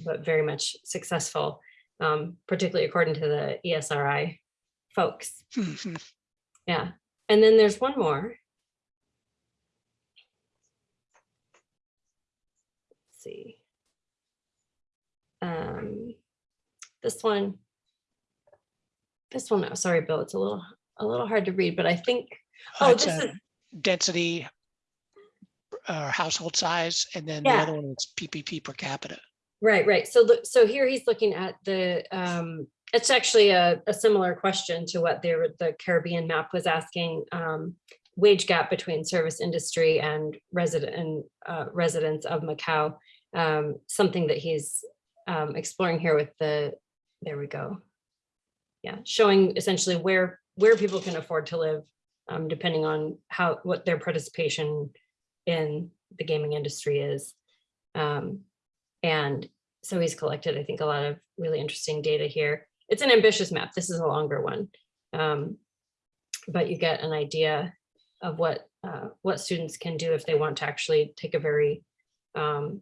D: but very much successful, um, particularly according to the ESRI folks. [laughs] Yeah. And then there's one more. Let's see. Um, this one. This one, oh, sorry, Bill, it's a little, a little hard to read, but I think, oh, this is,
A: Density, uh, household size, and then the other one is PPP per capita.
D: right, right. So so here he's looking at the, um, it's actually a, a similar question to what the, the Caribbean map was asking. Um, wage gap between service industry and resident and uh, residents of Macau. Um, something that he's um, exploring here with the, there we go. Yeah, showing essentially where where people can afford to live, um, depending on how what their participation in the gaming industry is. Um, and so he's collected, I think, a lot of really interesting data here. It's an ambitious map. This is a longer one. Um, but you get an idea of what uh, what students can do if they want to actually take a very um,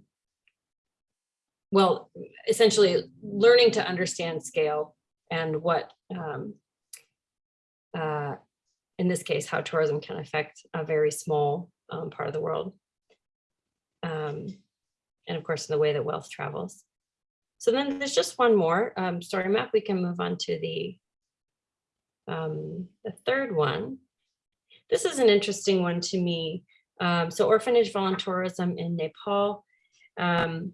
D: well, essentially learning to understand scale and what, um, uh, in this case, how tourism can affect a very small um, part of the world. Um, and of course, in the way that wealth travels. So then there's just one more um, story map. We can move on to the, um, the third one. This is an interesting one to me. Um, so orphanage voluntourism in Nepal. Um,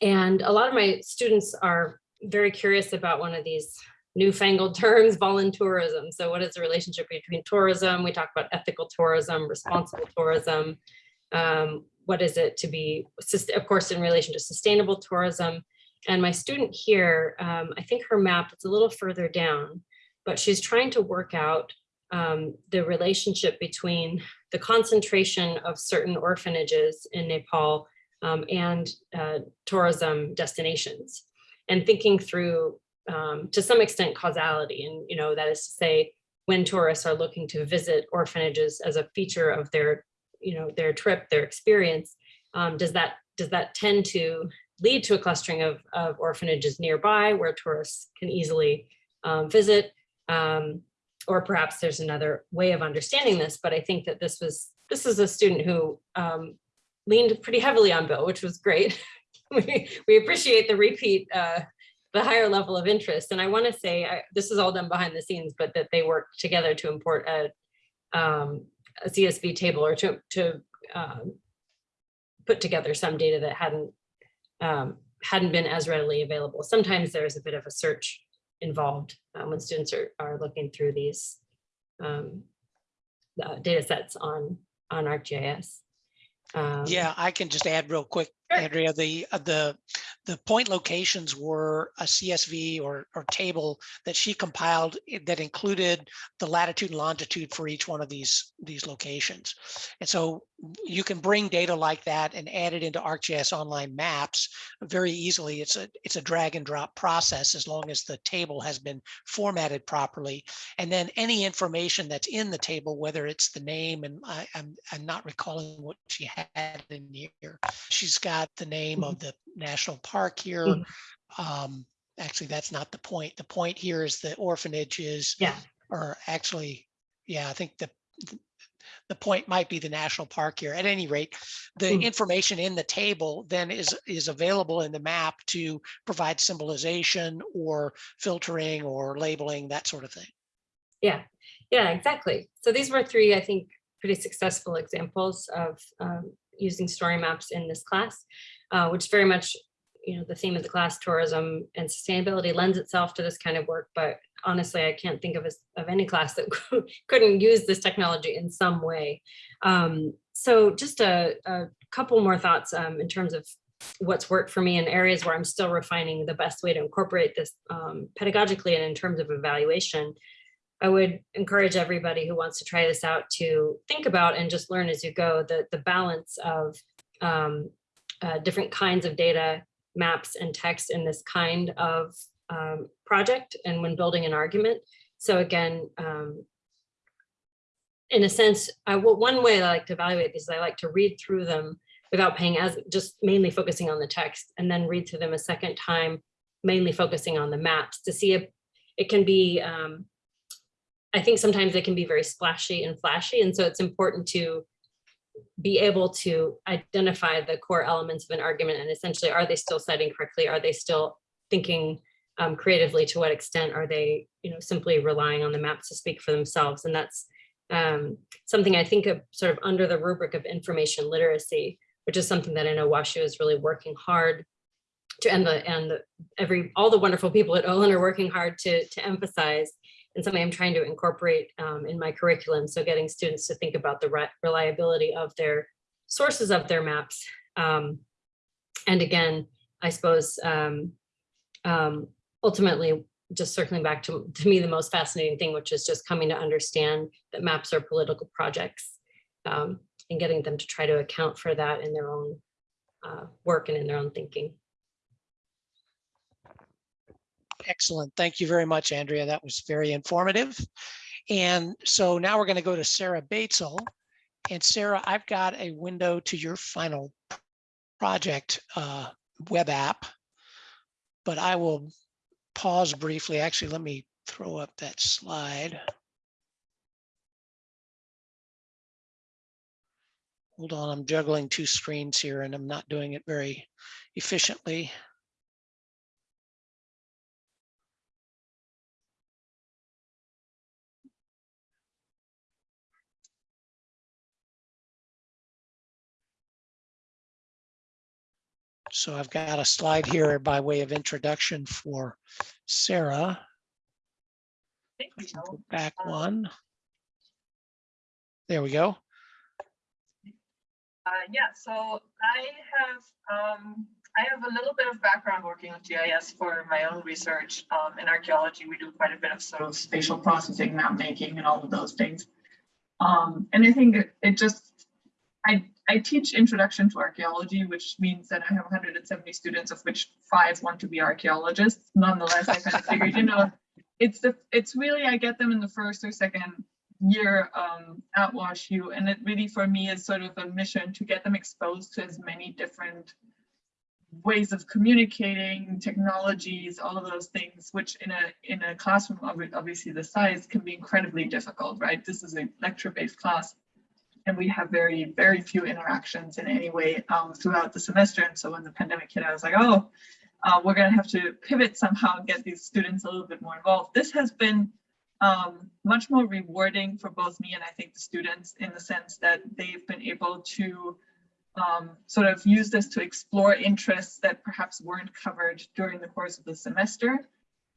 D: and a lot of my students are very curious about one of these newfangled terms, voluntourism. So what is the relationship between tourism? We talk about ethical tourism, responsible tourism. Um, what is it to be, of course, in relation to sustainable tourism. And my student here, um, I think her map, it's a little further down, but she's trying to work out um, the relationship between the concentration of certain orphanages in Nepal um, and uh, tourism destinations and thinking through um, to some extent causality and you know that is to say when tourists are looking to visit orphanages as a feature of their you know their trip their experience um, does that does that tend to lead to a clustering of, of orphanages nearby where tourists can easily um, visit um, or perhaps there's another way of understanding this but i think that this was this is a student who um, leaned pretty heavily on Bill, which was great. [laughs] we, we appreciate the repeat, uh, the higher level of interest. And I want to say, I, this is all done behind the scenes, but that they work together to import a, um, a CSV table or to, to um, put together some data that hadn't, um, hadn't been as readily available. Sometimes there's a bit of a search involved um, when students are, are looking through these um, uh, data sets on, on ArcGIS. Um,
A: Yeah, I can just add real quick. Andrea, the, uh, the, the point locations were a CSV or, or table that she compiled that included the latitude and longitude for each one of these, these locations. And so you can bring data like that and add it into ArcGIS Online Maps very easily. It's a, it's a drag and drop process as long as the table has been formatted properly. And then any information that's in the table, whether it's the name and I, I'm, I'm not recalling what she had in here. She's got the name of the national park here.
D: Mhm.
A: Um, actually, that's not the point. The point here is the orphanages
D: Yeah,
A: are actually, yeah, I think the the point might be the national park here. At any rate, the
D: Mm.
A: information in the table then is is available in the map to provide symbolization or filtering or labeling, that sort of thing.
D: yeah, yeah, exactly. So these were three, I think, pretty successful examples of um, using story maps in this class, uh, which very much, you know, the theme of the class, tourism and sustainability lends itself to this kind of work. But honestly, I can't think of, a, of any class that [laughs] couldn't use this technology in some way. Um, so just a, a couple more thoughts um, in terms of what's worked for me in areas where I'm still refining the best way to incorporate this um, pedagogically and in terms of evaluation. I would encourage everybody who wants to try this out to think about and just learn as you go the, the balance of um, uh, different kinds of data, maps and text in this kind of um, project and when building an argument. So again, um, in a sense, I, one way I like to evaluate these is I like to read through them without paying as just mainly focusing on the text and then read through them a second time, mainly focusing on the maps to see if it can be um, I think sometimes they can be very splashy and flashy. And so it's important to be able to identify the core elements of an argument and essentially, are they still citing correctly? Are they still thinking um, creatively? To what extent are they, you know, simply relying on the maps to speak for themselves? And that's um, something I think of sort of under the rubric of information literacy, which is something that I know WashU is really working hard to, and the, and the, every, all the wonderful people at Olin are working hard to, to emphasize and something I'm trying to incorporate um, in my curriculum. So getting students to think about the re reliability of their sources of their maps. Um, and again, I suppose um, um, ultimately, just circling back to, to me, the most fascinating thing, which is just coming to understand that maps are political projects um, and getting them to try to account for that in their own uh, work and in their own thinking.
A: Excellent. Thank you very much, Andrea. That was very informative. And so now we're going to go to Sarah Batesel. And Sarah, I've got a window to your final project uh, web app, but I will pause briefly. Actually, let me throw up that slide. Hold on, I'm juggling two screens here and I'm not doing it very efficiently. So I've got a slide here by way of introduction for Sarah.
E: Thank you.
A: Back one. There we go.
E: Uh, yeah, so I have um, I have a little bit of background working with GIS for my own research. Um, in archaeology, we do quite a bit of sort of spatial processing, map making, and all of those things. Um, and I think it just I I teach introduction to archaeology, which means that I have 170 students, of which five want to be archaeologists. Nonetheless, I kind of figured, you know, [laughs] it's the it's really I get them in the first or second year um, at WashU, and it really for me is sort of a mission to get them exposed to as many different ways of communicating, technologies, all of those things, which in a in a classroom obviously the size can be incredibly difficult, right? This is a lecture-based class, and we have very very few interactions in any way um, throughout the semester. And so when the pandemic hit, I was like, oh, uh, we're going to have to pivot somehow and get these students a little bit more involved. This has been um, much more rewarding for both me and I think the students in the sense that they've been able to um, sort of use this to explore interests that perhaps weren't covered during the course of the semester.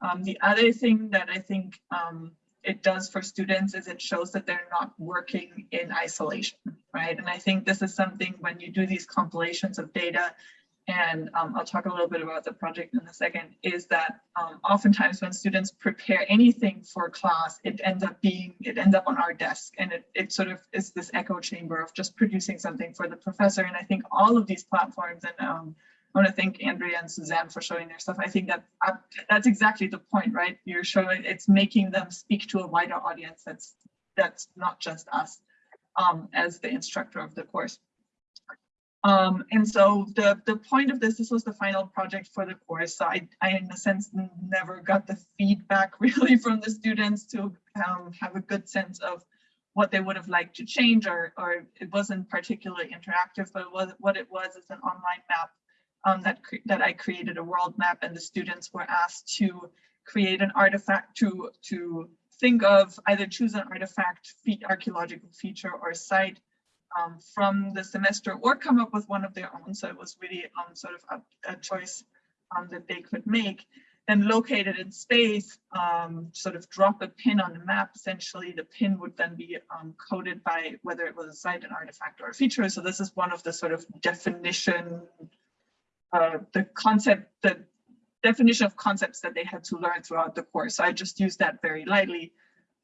E: Um, the other thing that I think um, it does for students is it shows that they're not working in isolation, right? And I think this is something when you do these compilations of data and um, I'll talk a little bit about the project in a second, is that um, oftentimes when students prepare anything for class, it ends up being, it ends up on our desk and it, it sort of is this echo chamber of just producing something for the professor. And I think all of these platforms, and um, I want to thank Andrea and Suzanne for showing their stuff. I think that uh, that's exactly the point, right? You're showing, it's making them speak to a wider audience that's, that's not just us um, as the instructor of the course. Um, and so the, the point of this, this was the final project for the course. So I, I in a sense never got the feedback [laughs] really from the students to um, have a good sense of what they would have liked to change or, or it wasn't particularly interactive, but it was, what it was is an online map um, that, that I created a world map and the students were asked to create an artifact to, to think of either choose an artifact, fe- archaeological feature or site um, from the semester or come up with one of their own. So it was really um, sort of a, a choice um, that they could make. Then locate it in space, um, sort of drop a pin on the map. Essentially, the pin would then be um, coded by whether it was a site, an artifact, or a feature. So this is one of the sort of definition, uh, the concept, the definition of concepts that they had to learn throughout the course. So I just used that very lightly.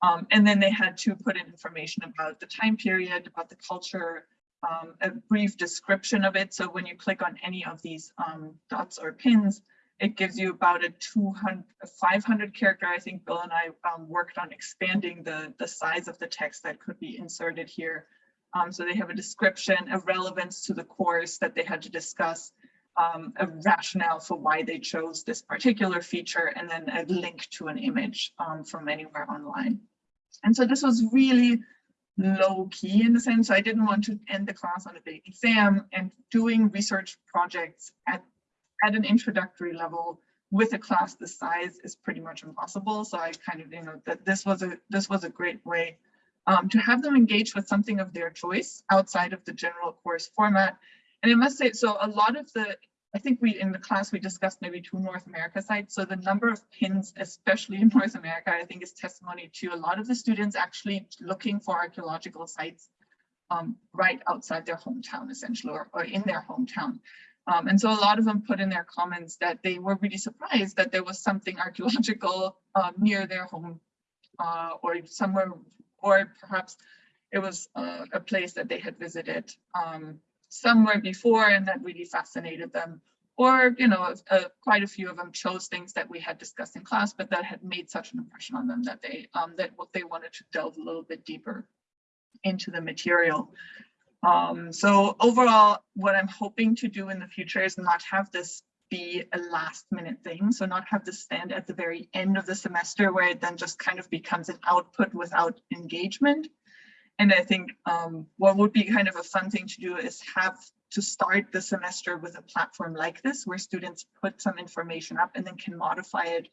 E: Um, and then they had to put in information about the time period, about the culture, um, a brief description of it. So when you click on any of these um, dots or pins, it gives you about a 200, 500 character. I think Bill and I um, worked on expanding the, the size of the text that could be inserted here. Um, so they have a description, a relevance to the course that they had to discuss, um, a rationale for why they chose this particular feature, and then a link to an image um, from anywhere online. And so this was really low key in the sense I didn't want to end the class on a big exam and doing research projects at, at an introductory level with a class this size is pretty much impossible. So I kind of, you know, that this was a this was a great way um, to have them engage with something of their choice outside of the general course format. And I must say, so a lot of the, I think we in the class we discussed maybe two North America sites. So the number of pins, especially in [laughs] North America, I think is testimony to a lot of the students actually looking for archaeological sites um, right outside their hometown, essentially, or, or in their hometown. Um, and so a lot of them put in their comments that they were really surprised that there was something [laughs] archaeological uh, near their home uh, or somewhere, or perhaps it was uh, a place that they had visited um, somewhere before and that really fascinated them. Or, you know, uh, quite a few of them chose things that we had discussed in class, but that had made such an impression on them that they um, that they wanted to delve a little bit deeper into the material. Um, so overall, what I'm hoping to do in the future is not have this be a last minute thing. So not have this stand at the very end of the semester where it then just kind of becomes an output without engagement. And I think um, what would be kind of a fun thing to do is have to start the semester with a platform like this where students put some information up and then can modify it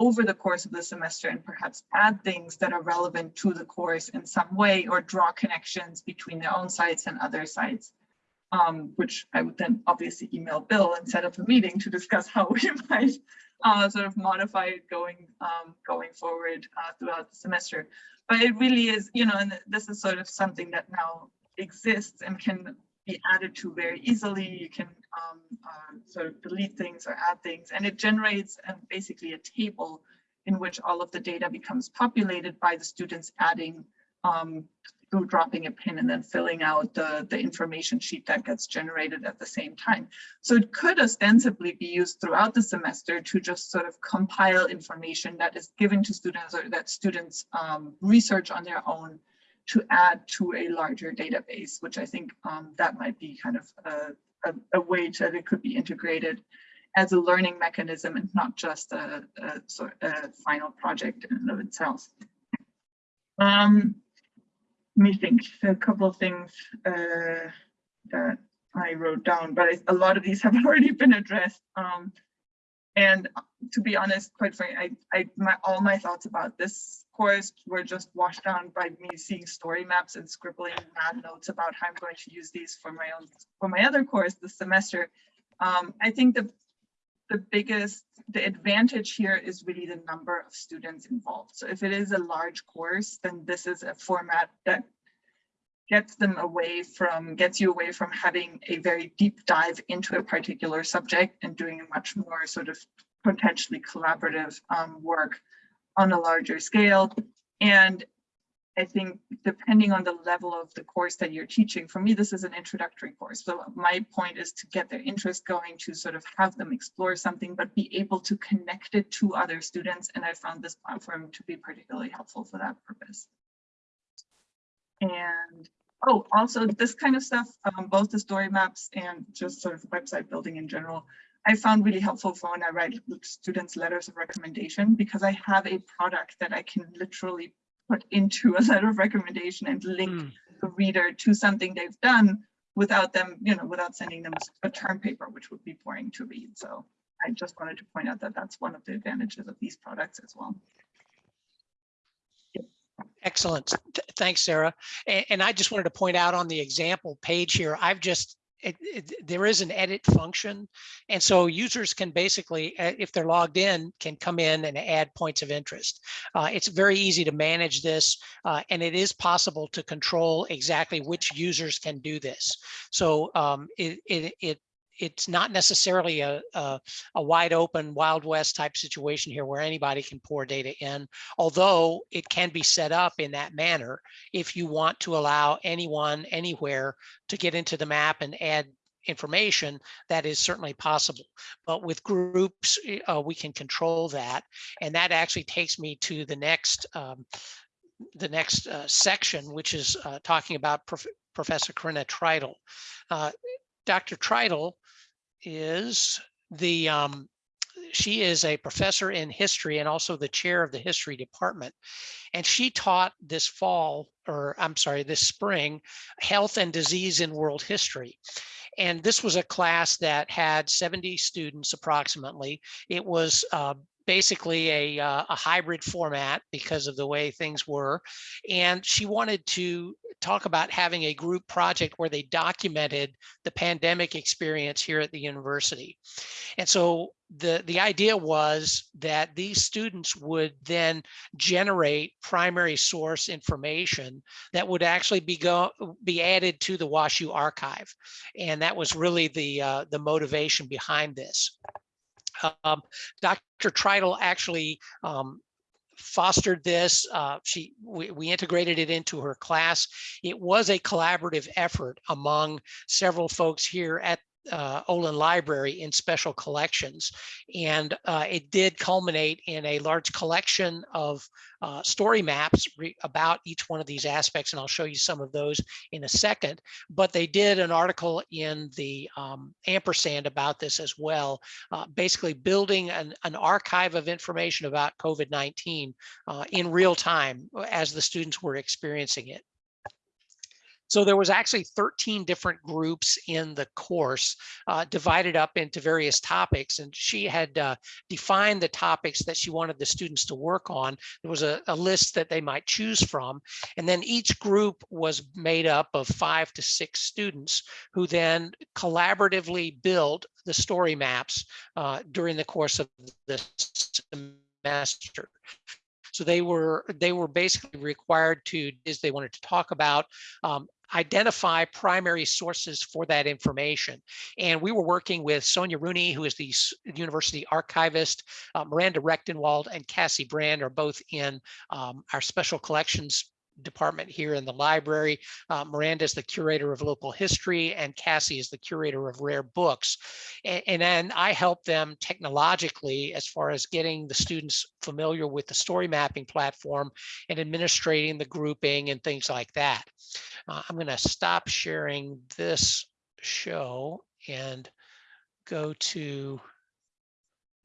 E: over the course of the semester and perhaps add things that are relevant to the course in some way or draw connections between their own sites and other sites. Um, which I would then obviously email Bill and set up a meeting to discuss how [laughs] we might uh, sort of modify it going um, going forward uh, throughout the semester. But it really is, you know, and this is sort of something that now exists and can be added to very easily. You can um, uh, sort of delete things or add things, and it generates um, basically a table in which all of the data becomes populated by the students adding um, through dropping a pin and then filling out the, the information sheet that gets generated at the same time. So it could ostensibly be used throughout the semester to just sort of compile information that is given to students or that students um, research on their own to add to a larger database, which I think um, that might be kind of a, a, a way that it could be integrated as a learning mechanism and not just a, a, a final project in and of itself. Um, me think, a couple of things uh, that I wrote down, but I, a lot of these [laughs] have already been addressed. Um, and to be honest, quite frankly, I, I my, all my thoughts about this course were just washed down by me seeing story maps and scribbling mad notes about how I'm going to use these for my own for my other course this semester. Um, I think the the biggest the advantage here is really the number of students involved. So if it is a large course, then this is a format that gets them away from, gets you away from having a very deep dive into a particular subject and doing a much more sort of potentially collaborative um, work on a larger scale. And I think depending on the level of the course that you're teaching, for me, this is an introductory course. So my point is to get their interest going to sort of have them explore something, but be able to connect it to other students. And I found this platform to be particularly helpful for that purpose. And Oh, also this kind of stuff, um, both the story maps and just sort of website building in general, I found really helpful for when I write students letters of recommendation because I have a product that I can literally put into a letter of recommendation and link
A: Hmm.
E: the reader to something they've done without them, you know, without sending them a term paper, which would be boring to read. So I just wanted to point out that that's one of the advantages of these products as well.
A: Excellent. Th- Thanks, Sarah. And, and I just wanted to point out on the example page here, I've just, it, it, there is an edit function. And so users can basically, uh, if they're logged in, can come in and add points of interest. Uh, it's very easy to manage this uh, and it is possible to control exactly which users can do this. So um, it, it, it it's not necessarily a, a, a wide open Wild West type situation here where anybody can pour data in although it can be set up in that manner if you want to allow anyone anywhere to get into the map and add information that is certainly possible but with groups eh, uh, we can control that and that actually takes me to the next um, the next uh, section which is uh, talking about Prof professor Corinna Treitel. Uh, Dr. Treitel is the um, she is a professor in history and also the chair of the history department. And she taught this fall, or I'm sorry, this spring, health and disease in world history. And this was a class that had 70 students approximately. It was uh, basically a, uh, a hybrid format because of the way things were. And she wanted to talk about having a group project where they documented the pandemic experience here at the university. And so the, the idea was that these students would then generate primary source information that would actually be go, be added to the WashU archive. And that was really the, uh, the motivation behind this. Um, Dr. Treitel actually um, fostered this. Uh, she we, we, integrated it into her class. It was a collaborative effort among several folks here at uh, Olin Library in special collections. And uh, it did culminate in a large collection of uh, story maps about each one of these aspects. And I'll show you some of those in a second. But they did an article in the um, ampersand about this as well, uh, basically building an, an, archive of information about COVID-19 uh, in real time as the students were experiencing it. So there was actually 13 different groups in the course uh, divided up into various topics. And she had uh, defined the topics that she wanted the students to work on. There was a, a, list that they might choose from. And then each group was made up of five to six students who then collaboratively built the story maps uh, during the course of the semester. So they were they were basically required to, as they wanted to talk about, um, identify primary sources for that information. And we were working with Sonya Rooney, who is the university archivist, uh, Miranda Rechtenwald and Cassie Brand are both in um, our special collections department here in the library. Uh, Miranda is the curator of local history and Cassie is the curator of rare books. And, and, then I help them technologically as far as getting the students familiar with the story mapping platform and administrating the grouping and things like that. Uh, I'm going to stop sharing this show and go to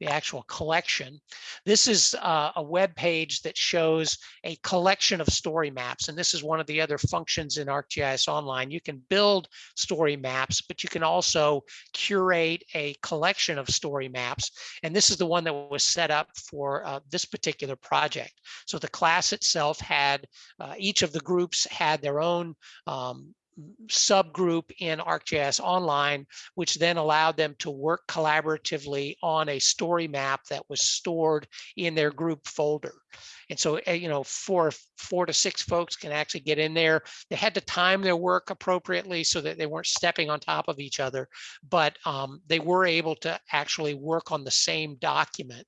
A: the actual collection. This is uh, a web page that shows a collection of story maps. And this is one of the other functions in ArcGIS Online. You can build story maps, but you can also curate a collection of story maps. And this is the one that was set up for uh, this particular project. So the class itself had, uh, each of the groups had their own um, subgroup in ArcGIS Online, which then allowed them to work collaboratively on a story map that was stored in their group folder. And so, eh, you know, four, four to six folks can actually get in there. They had to time their work appropriately so that they weren't stepping on top of each other, but um, they were able to actually work on the same document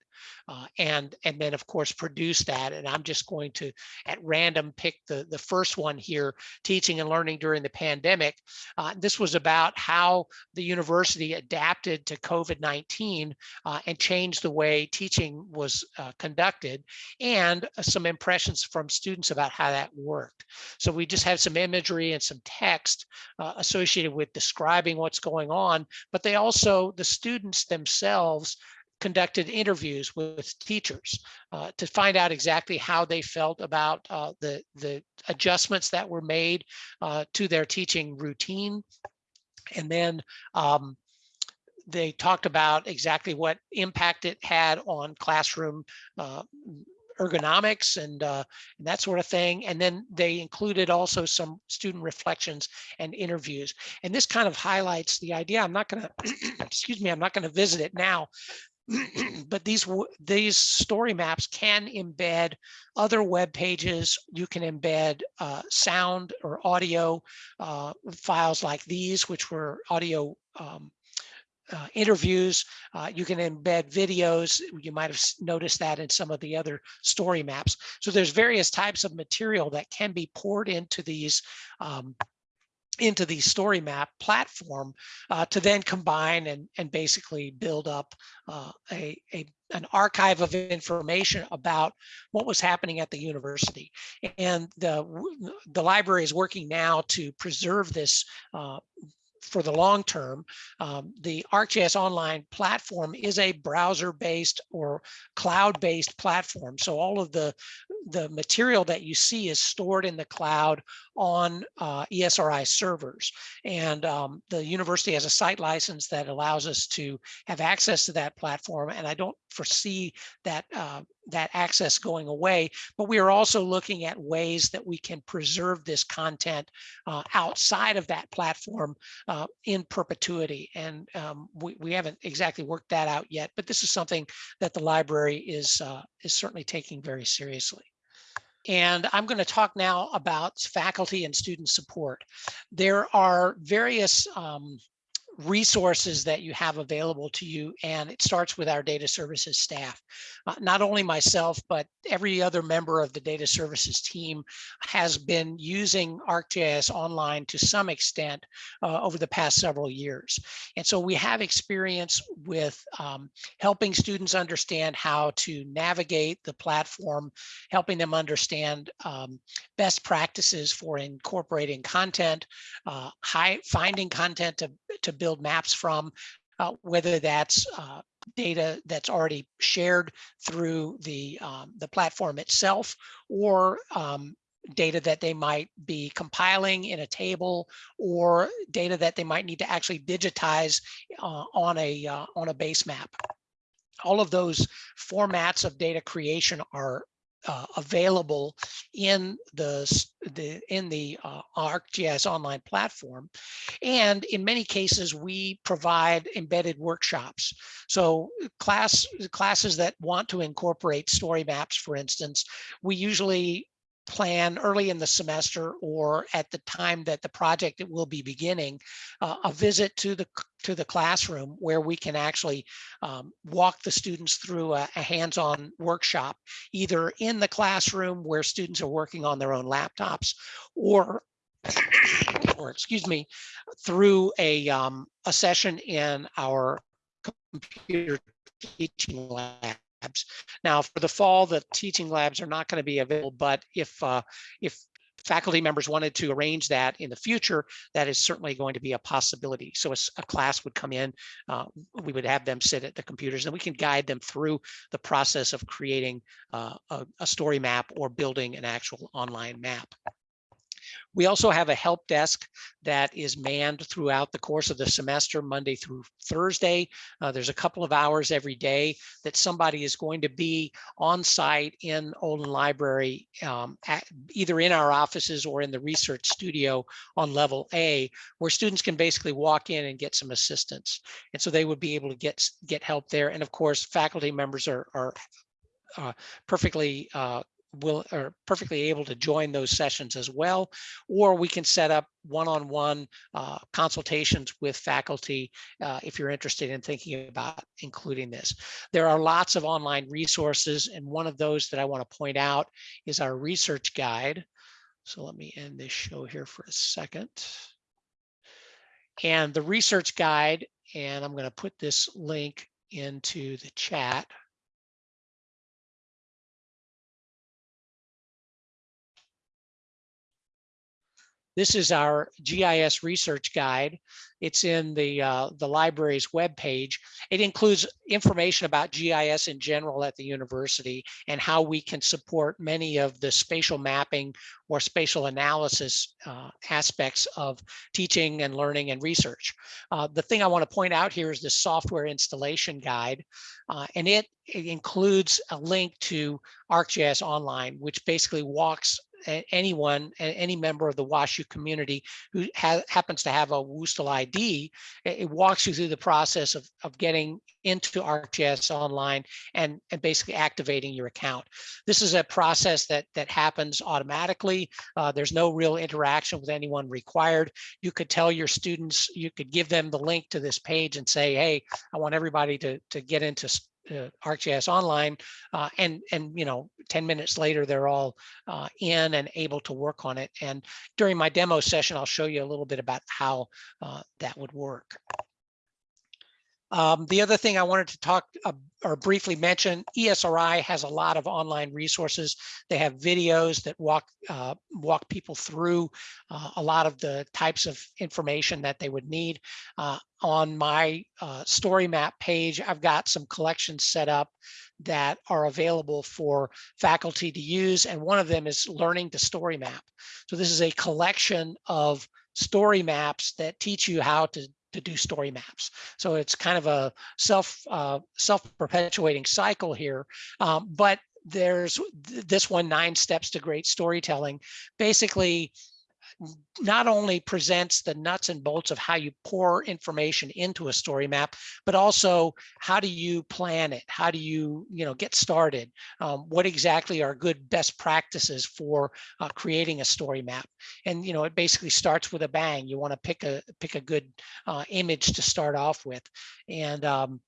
A: uh, and and then of course produce that. And I'm just going to at random pick the the first one here, teaching and learning during the pandemic. Uh, this was about how the university adapted to COVID-19 uh, and changed the way teaching was uh, conducted, and uh, some impressions from students about how that worked. So we just have some imagery and some text uh, associated with describing what's going on, but they also, the students themselves conducted interviews with teachers uh, to find out exactly how they felt about uh, the, the adjustments that were made uh, to their teaching routine. And then um, they talked about exactly what impact it had on classroom uh, ergonomics and, uh, and that sort of thing. And then they included also some student reflections and interviews. And this kind of highlights the idea. I'm not going to, [clears throat] excuse me, I'm not going to visit it now, [clears throat] but these these story maps can embed other web pages. You can embed uh, sound or audio uh, files like these, which were audio um, uh, interviews. Uh, you can embed videos. You might have noticed that in some of the other story maps. So there's various types of material that can be poured into these um, into the story map platform uh, to then combine and, and basically build up uh, a, a an archive of information about what was happening at the university. And the, the library is working now to preserve this uh, for the long term. Um, the ArcGIS Online platform is a browser-based or cloud-based platform. So all of the, the material that you see is stored in the cloud on uh, ESRI servers. And um, the university has a site license that allows us to have access to that platform. And I don't foresee that uh, that access going away, but we are also looking at ways that we can preserve this content uh, outside of that platform uh, in perpetuity. And um, we, we haven't exactly worked that out yet, but this is something that the library is, uh, is certainly taking very seriously. And I'm going to talk now about faculty and student support. There are various um, resources that you have available to you, and it starts with our data services staff. Uh, not only myself, but every other member of the data services team has been using ArcGIS Online to some extent uh, over the past several years. And so we have experience with um, helping students understand how to navigate the platform, helping them understand um, best practices for incorporating content, uh, high, finding content to, to build maps from, uh, whether that's uh, data that's already shared through the, um, the platform itself or um, data that they might be compiling in a table or data that they might need to actually digitize uh, on a uh, on a base map. All of those formats of data creation are uh, available in the the in the uh, ArcGIS online platform, and in many cases we provide embedded workshops. So class classes that want to incorporate story maps, for instance, we usually plan early in the semester or at the time that the project will be beginning uh, a visit to the to the classroom where we can actually um, walk the students through a, a hands-on workshop either in the classroom where students are working on their own laptops or or excuse me through a um, a session in our computer teaching labs. Now, for the fall, the teaching labs are not going to be available, but if uh, if faculty members wanted to arrange that in the future, that is certainly going to be a possibility. So a class would come in, uh, we would have them sit at the computers and we can guide them through the process of creating uh, a, a story map or building an actual online map. We also have a help desk that is manned throughout the course of the semester, Monday through Thursday. Uh, there's a couple of hours every day that somebody is going to be on site in Olin Library, um, at, either in our offices or in the research studio on level A, where students can basically walk in and get some assistance. And so they would be able to get get help there. And of course, faculty members are are uh, perfectly uh, will are perfectly able to join those sessions as well, or we can set up one-on-one uh, consultations with faculty uh, if you're interested in thinking about including this. There are lots of online resources, and one of those that I want to point out is our research guide. So let me end this show here for a second. And the research guide, and I'm going to put this link into the chat. This is our GIS research guide. It's in the, uh, the library's webpage. It includes information about GIS in general at the university and how we can support many of the spatial mapping or spatial analysis uh, aspects of teaching and learning and research. Uh, the thing I want to point out here is the software installation guide, uh, and it, it includes a link to ArcGIS Online, which basically walks anyone, any member of the WashU community who ha happens to have a WUSTL ID, it walks you through the process of, of getting into ArcGIS Online and, and basically activating your account. This is a process that, that happens automatically. Uh, there's no real interaction with anyone required. You could tell your students, you could give them the link to this page and say, hey, I want everybody to, to get into uh, ArcGIS Online, uh, and and you know, 10 minutes later, they're all uh, in and able to work on it. And during my demo session, I'll show you a little bit about how uh, that would work. Um, the other thing I wanted to talk uh, or briefly mention, ESRI has a lot of online resources. They have videos that walk uh, walk people through uh, a lot of the types of information that they would need. Uh, on my uh, story map page, I've got some collections set up that are available for faculty to use. And one of them is learning to story map. So this is a collection of story maps that teach you how to to do story maps. So it's kind of a self uh, self-perpetuating cycle here. Um, but there's this one, Nine Steps to Great Storytelling, basically not only presents the nuts and bolts of how you pour information into a story map, but also how do you plan it? How do you, you know, get started? Um, what exactly are good best practices for uh, creating a story map? And, you know, it basically starts with a bang. You want to pick a pick a good uh, image to start off with. And, um,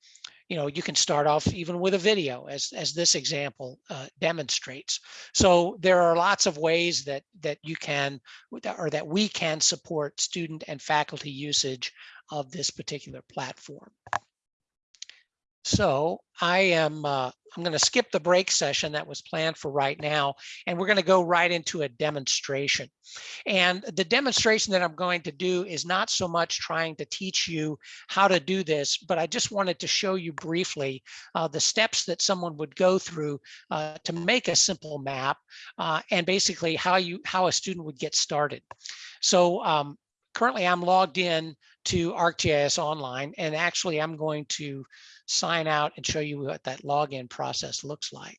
A: you know, you can start off even with a video as, as this example uh, demonstrates. So there are lots of ways that, that you can, or that we can support student and faculty usage of this particular platform. So I am, uh, I'm going to skip the break session that was planned for right now, and we're going to go right into a demonstration. And the demonstration that I'm going to do is not so much trying to teach you how to do this, but I just wanted to show you briefly uh, the steps that someone would go through uh, to make a simple map uh, and basically how you how a student would get started. So um, currently I'm logged in to ArcGIS Online, and actually I'm going to sign out and show you what that login process looks like.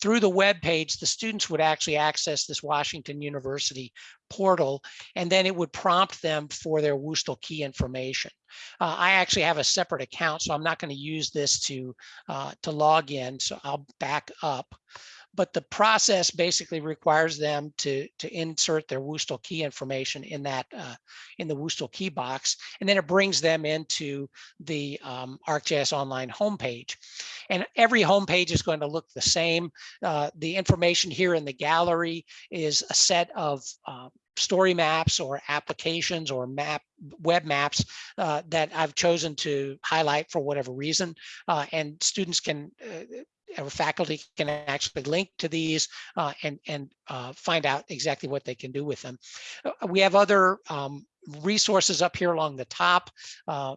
A: Through the web page, the students would actually access this Washington University portal, and then it would prompt them for their WUSTL key information. Uh, I actually have a separate account, so I'm not going to use this to, uh, to log in, so I'll back up but the process basically requires them to, to insert their WUSTL key information in that uh, in the WUSTL key box, and then it brings them into the um, ArcGIS Online homepage. And every homepage is going to look the same. Uh, the information here in the gallery is a set of uh, story maps or applications or map web maps uh, that I've chosen to highlight for whatever reason. Uh, and students can uh, faculty can actually link to these uh, and, and uh, find out exactly what they can do with them. Uh, we have other um, resources up here along the top. Uh,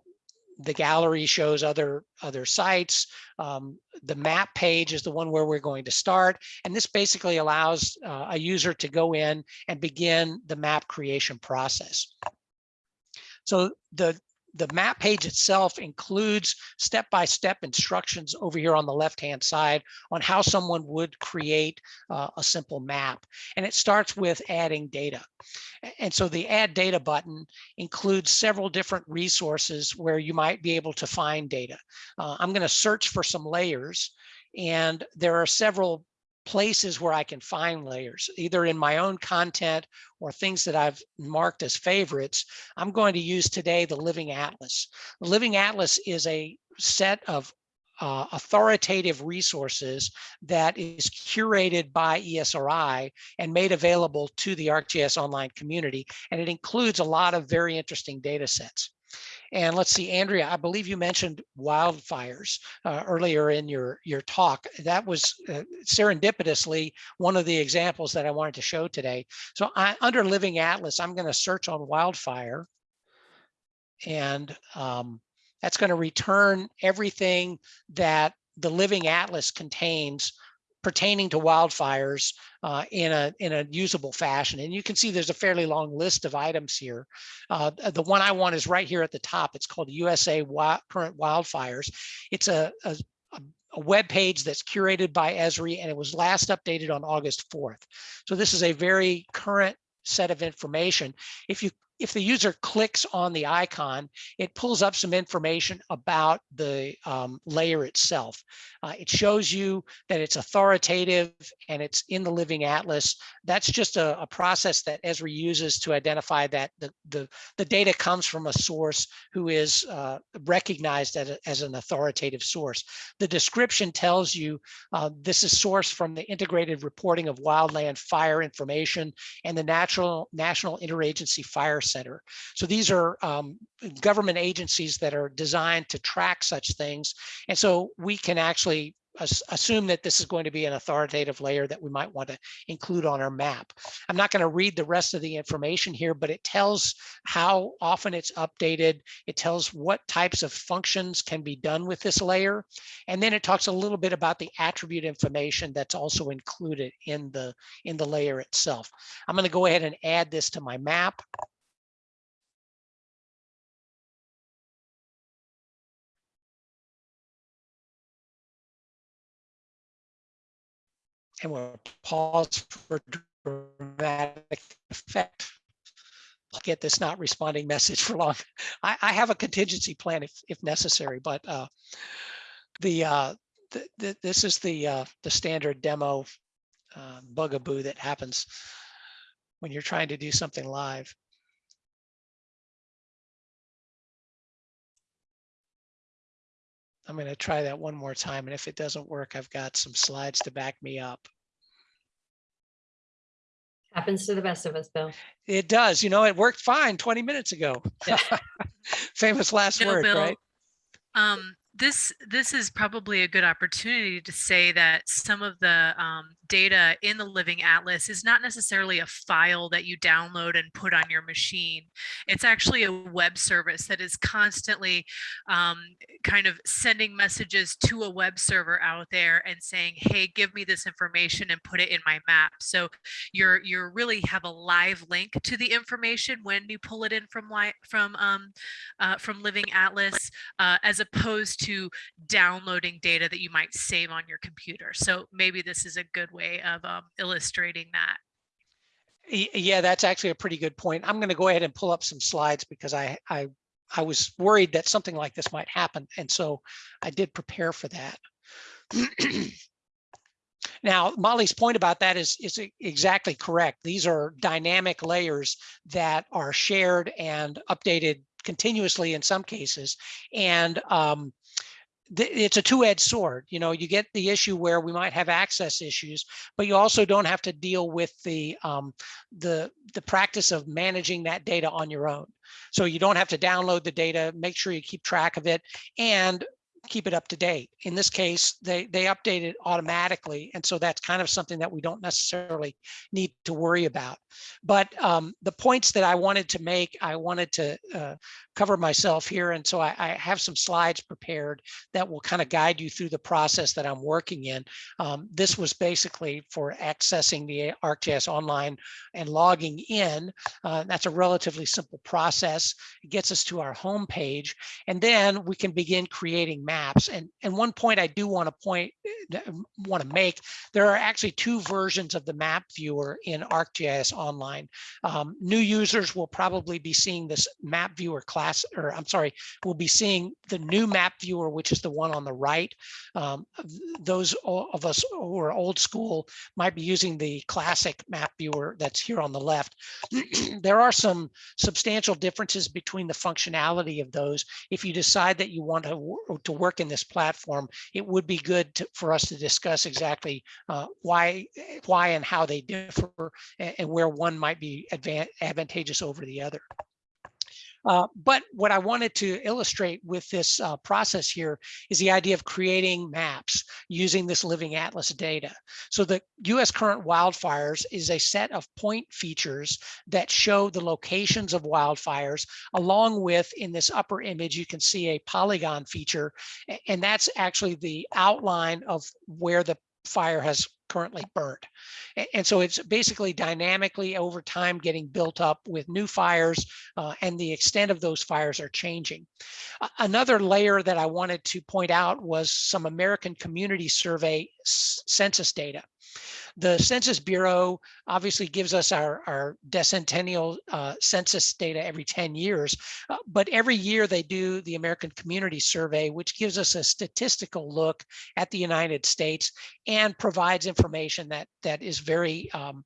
A: the gallery shows other other sites. Um, the map page is the one where we're going to start. And this basically allows uh, a user to go in and begin the map creation process. So the the map page itself includes step-by-step -step instructions over here on the left-hand side on how someone would create uh, a simple map. And it starts with adding data. And so the add data button includes several different resources where you might be able to find data. Uh, I'm going to search for some layers and there are several places where I can find layers, either in my own content or things that I've marked as favorites, I'm going to use today the Living Atlas. The Living Atlas is a set of uh, authoritative resources that is curated by ESRI and made available to the ArcGIS online community. And it includes a lot of very interesting data sets. And let's see, Andrea, I believe you mentioned wildfires uh, earlier in your, your talk. That was uh, serendipitously one of the examples that I wanted to show today. So I, under Living Atlas, I'm going to search on wildfire. And um, that's going to return everything that the Living Atlas contains pertaining to wildfires uh, in a in a usable fashion. And you can see there's a fairly long list of items here. Uh, the one I want is right here at the top. It's called USA Wi Current Wildfires. It's a, a, a web page that's curated by Esri and it was last updated on August 4th. So this is a very current set of information. If you if the user clicks on the icon, it pulls up some information about the um, layer itself. Uh, it shows you that it's authoritative and it's in the Living Atlas. That's just a, a process that Esri uses to identify that the, the, the data comes from a source who is uh, recognized as, a, as an authoritative source. The description tells you uh, this is sourced from the Integrated Reporting of Wildland Fire Information and the Natural National Interagency Fire Center. So these are um, government agencies that are designed to track such things. And so we can actually assume that this is going to be an authoritative layer that we might want to include on our map. I'm not going to read the rest of the information here, but it tells how often it's updated. It tells what types of functions can be done with this layer. And then it talks a little bit about the attribute information that's also included in the, in the layer itself. I'm going to go ahead and add this to my map. And we'll pause for dramatic effect. I'll get this not responding message for long. I, I have a contingency plan if, if necessary, but uh, the, uh, the, the, this is the, uh, the standard demo uh, bugaboo that happens when you're trying to do something live. I'm going to try that one more time. And if it doesn't work, I've got some slides to back me up.
D: Happens to the best of us, Bill.
A: It does. You know, it worked fine 20 minutes ago.
B: Yeah. [laughs]
A: Famous last
B: No,
A: word,
B: Bill,
A: right?
B: Um, this this is probably a good opportunity to say that some of the um, data in the Living Atlas is not necessarily a file that you download and put on your machine. It's actually a web service that is constantly um, kind of sending messages to a web server out there and saying, "Hey, give me this information and put it in my map." So you're you're really have a live link to the information when you pull it in from from um, uh, from Living Atlas, uh, as opposed to downloading data that you might save on your computer. So maybe this is a good way of um, illustrating that.
A: Yeah, that's actually a pretty good point. I'm going to go ahead and pull up some slides because I, I, I was worried that something like this might happen. And so I did prepare for that. [clears throat] Now, Molly's point about that is, is exactly correct. These are dynamic layers that are shared and updated continuously in some cases. And um, it's a two-edged sword. You know, you get the issue where we might have access issues, but you also don't have to deal with the um, the the practice of managing that data on your own. So you don't have to download the data, make sure you keep track of it, and keep it up to date. In this case, they they update it automatically, and so that's kind of something that we don't necessarily need to worry about. But um, the points that I wanted to make, I wanted to uh, cover myself here, and so I, I have some slides prepared that will kind of guide you through the process that I'm working in. Um, this was basically for accessing the ArcGIS online and logging in. Uh, that's a relatively simple process. It gets us to our home page, and then we can begin creating maps. And, and one point I do want to point, want to make, there are actually two versions of the map viewer in ArcGIS Online. Um, new users will probably be seeing this map viewer class, or I'm sorry, we'll be seeing the new map viewer, which is the one on the right. Um, those of us who are old school might be using the classic map viewer that's here on the left. [clears throat] there are some substantial differences between the functionality of those. If you decide that you want to, to work in this platform, it would be good to, for us to discuss exactly uh, why, why and how they differ a- and, where one might be advantageous over the other. Uh, but what I wanted to illustrate with this uh, process here is the idea of creating maps using this living atlas data. So the US current wildfires is a set of point features that show the locations of wildfires along with in this upper image, you can see a polygon feature and that's actually the outline of where the fire has currently burnt. And so it's basically dynamically over time getting built up with new fires uh, and the extent of those fires are changing. Another layer that I wanted to point out was some American Community Survey census data. The Census Bureau obviously gives us our, our decennial uh, census data every 10 years, uh, but every year they do the American Community Survey, which gives us a statistical look at the United States and provides information that that is very um,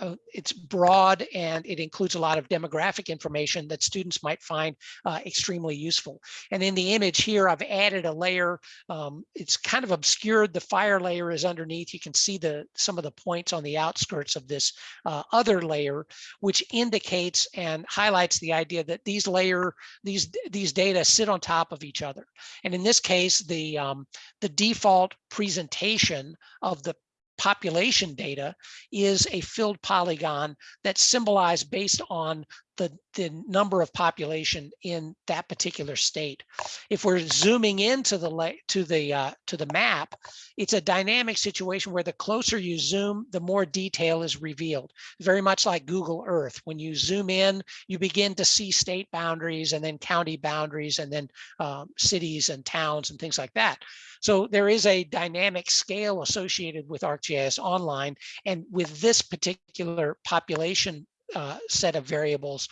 A: uh, it's broad and it includes a lot of demographic information that students might find uh, extremely useful. And in the image here, I've added a layer. Um, it's kind of obscured. The fire layer is underneath. You can see the some of the points on the outskirts of this uh, other layer, which indicates and highlights the idea that these layer these these data sit on top of each other. And in this case, the um, the default presentation of the population data is a filled polygon that's symbolized based on the, the number of population in that particular state. If we're zooming into the to the uh, to the map, it's a dynamic situation where the closer you zoom, the more detail is revealed. Very much like Google Earth. When you zoom in, you begin to see state boundaries and then county boundaries and then um, cities and towns and things like that. So there is a dynamic scale associated with ArcGIS Online. And with this particular population uh, set of variables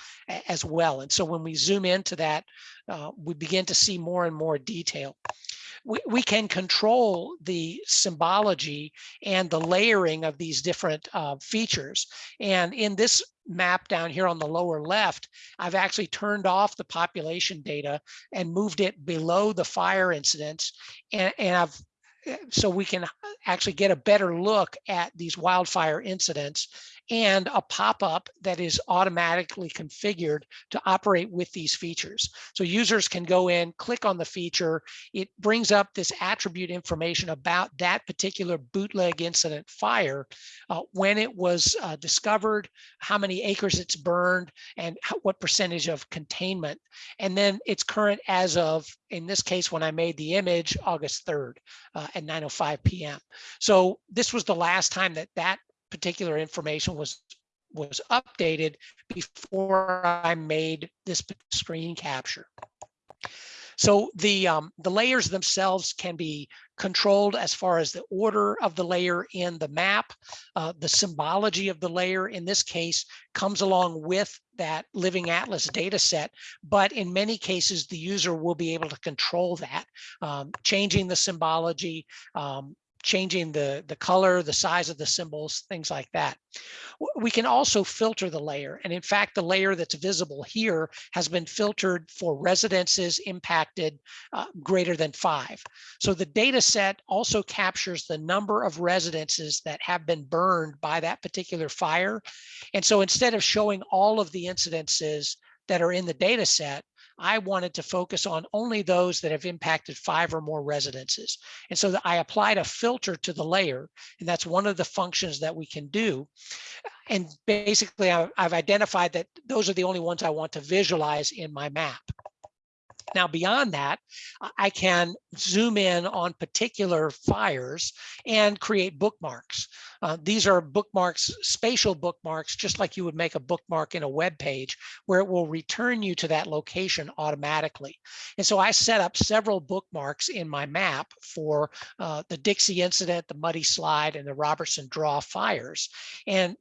A: as well. And so when we zoom into that, uh, we begin to see more and more detail. We, we can control the symbology and the layering of these different uh, features. And in this map down here on the lower left, I've actually turned off the population data and moved it below the fire incidents. And, and I've eh, so we can actually get a better look at these wildfire incidents and a pop-up that is automatically configured to operate with these features. So users can go in, click on the feature, it brings up this attribute information about that particular bootleg incident fire, uh, when it was uh, discovered, how many acres it's burned, and how, what percentage of containment. And then it's current as of, in this case, when I made the image, August 3rd uh, at 9.05 p.m. So this was the last time that that particular information was was updated before I made this screen capture. So the um, the layers themselves can be controlled as far as the order of the layer in the map. Uh, the symbology of the layer in this case comes along with that living atlas data set, but in many cases, the user will be able to control that, um, changing the symbology, um, changing the, the color, the size of the symbols, things like that. We can also filter the layer. And in fact, the layer that's visible here has been filtered for residences impacted uh, greater than five. So the data set also captures the number of residences that have been burned by that particular fire. And so instead of showing all of the incidences that are in the data set, I wanted to focus on only those that have impacted five or more residences. And so I applied a filter to the layer, and that's one of the functions that we can do. And basically, I've identified that those are the only ones I want to visualize in my map. Now, beyond that, I can zoom in on particular fires and create bookmarks. Uh, these are bookmarks, spatial bookmarks, just like you would make a bookmark in a web page where it will return you to that location automatically. And so I set up several bookmarks in my map for uh, the Dixie incident, the Muddy Slide, and the Robertson Draw fires. And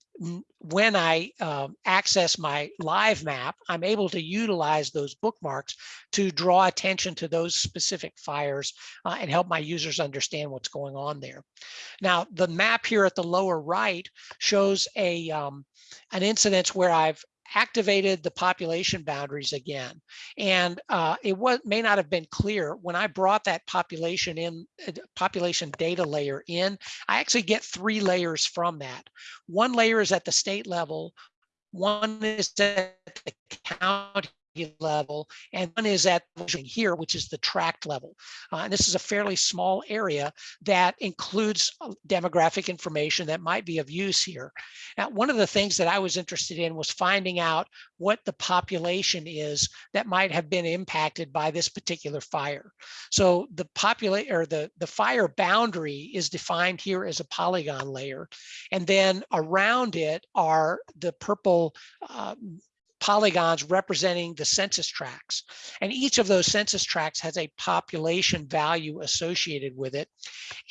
A: when I um, access my live map, I'm able to utilize those bookmarks to draw attention to those specific fires uh, and help my users understand what's going on there. Now, the map here at the lower right shows a um, an incidence where I've activated the population boundaries again. And uh, it was may not have been clear when I brought that population in, uh, population data layer in, I actually get three layers from that. One layer is at the state level, one is at the county level, and one is at here, which is the tract level. Uh, and this is a fairly small area that includes uh, demographic information that might be of use here. Now, one of the things that I was interested in was finding out what the population is that might have been impacted by this particular fire. So the populate or the, the fire boundary is defined here as a polygon layer. And then around it are the purple uh, polygons representing the census tracts. And each of those census tracts has a population value associated with it.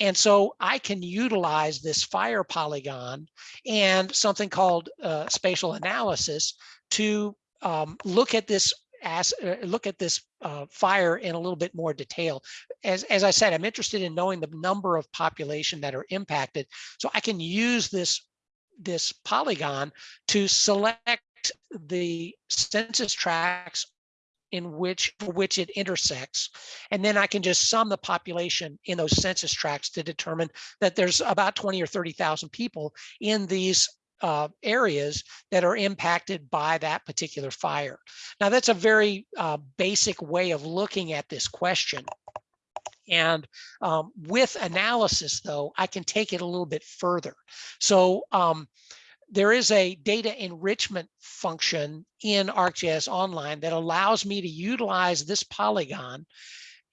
A: And so I can utilize this fire polygon and something called uh, spatial analysis to um, look at this as uh, look at this uh, fire in a little bit more detail. As, as I said, I'm interested in knowing the number of population that are impacted. So I can use this, this polygon to select the census tracts in which for which it intersects. And then I can just sum the population in those census tracts to determine that there's about 20 or 30,000 people in these uh, areas that are impacted by that particular fire. Now that's a very uh, basic way of looking at this question. And um, with analysis though, I can take it a little bit further. So um, there is a data enrichment function in ArcGIS Online that allows me to utilize this polygon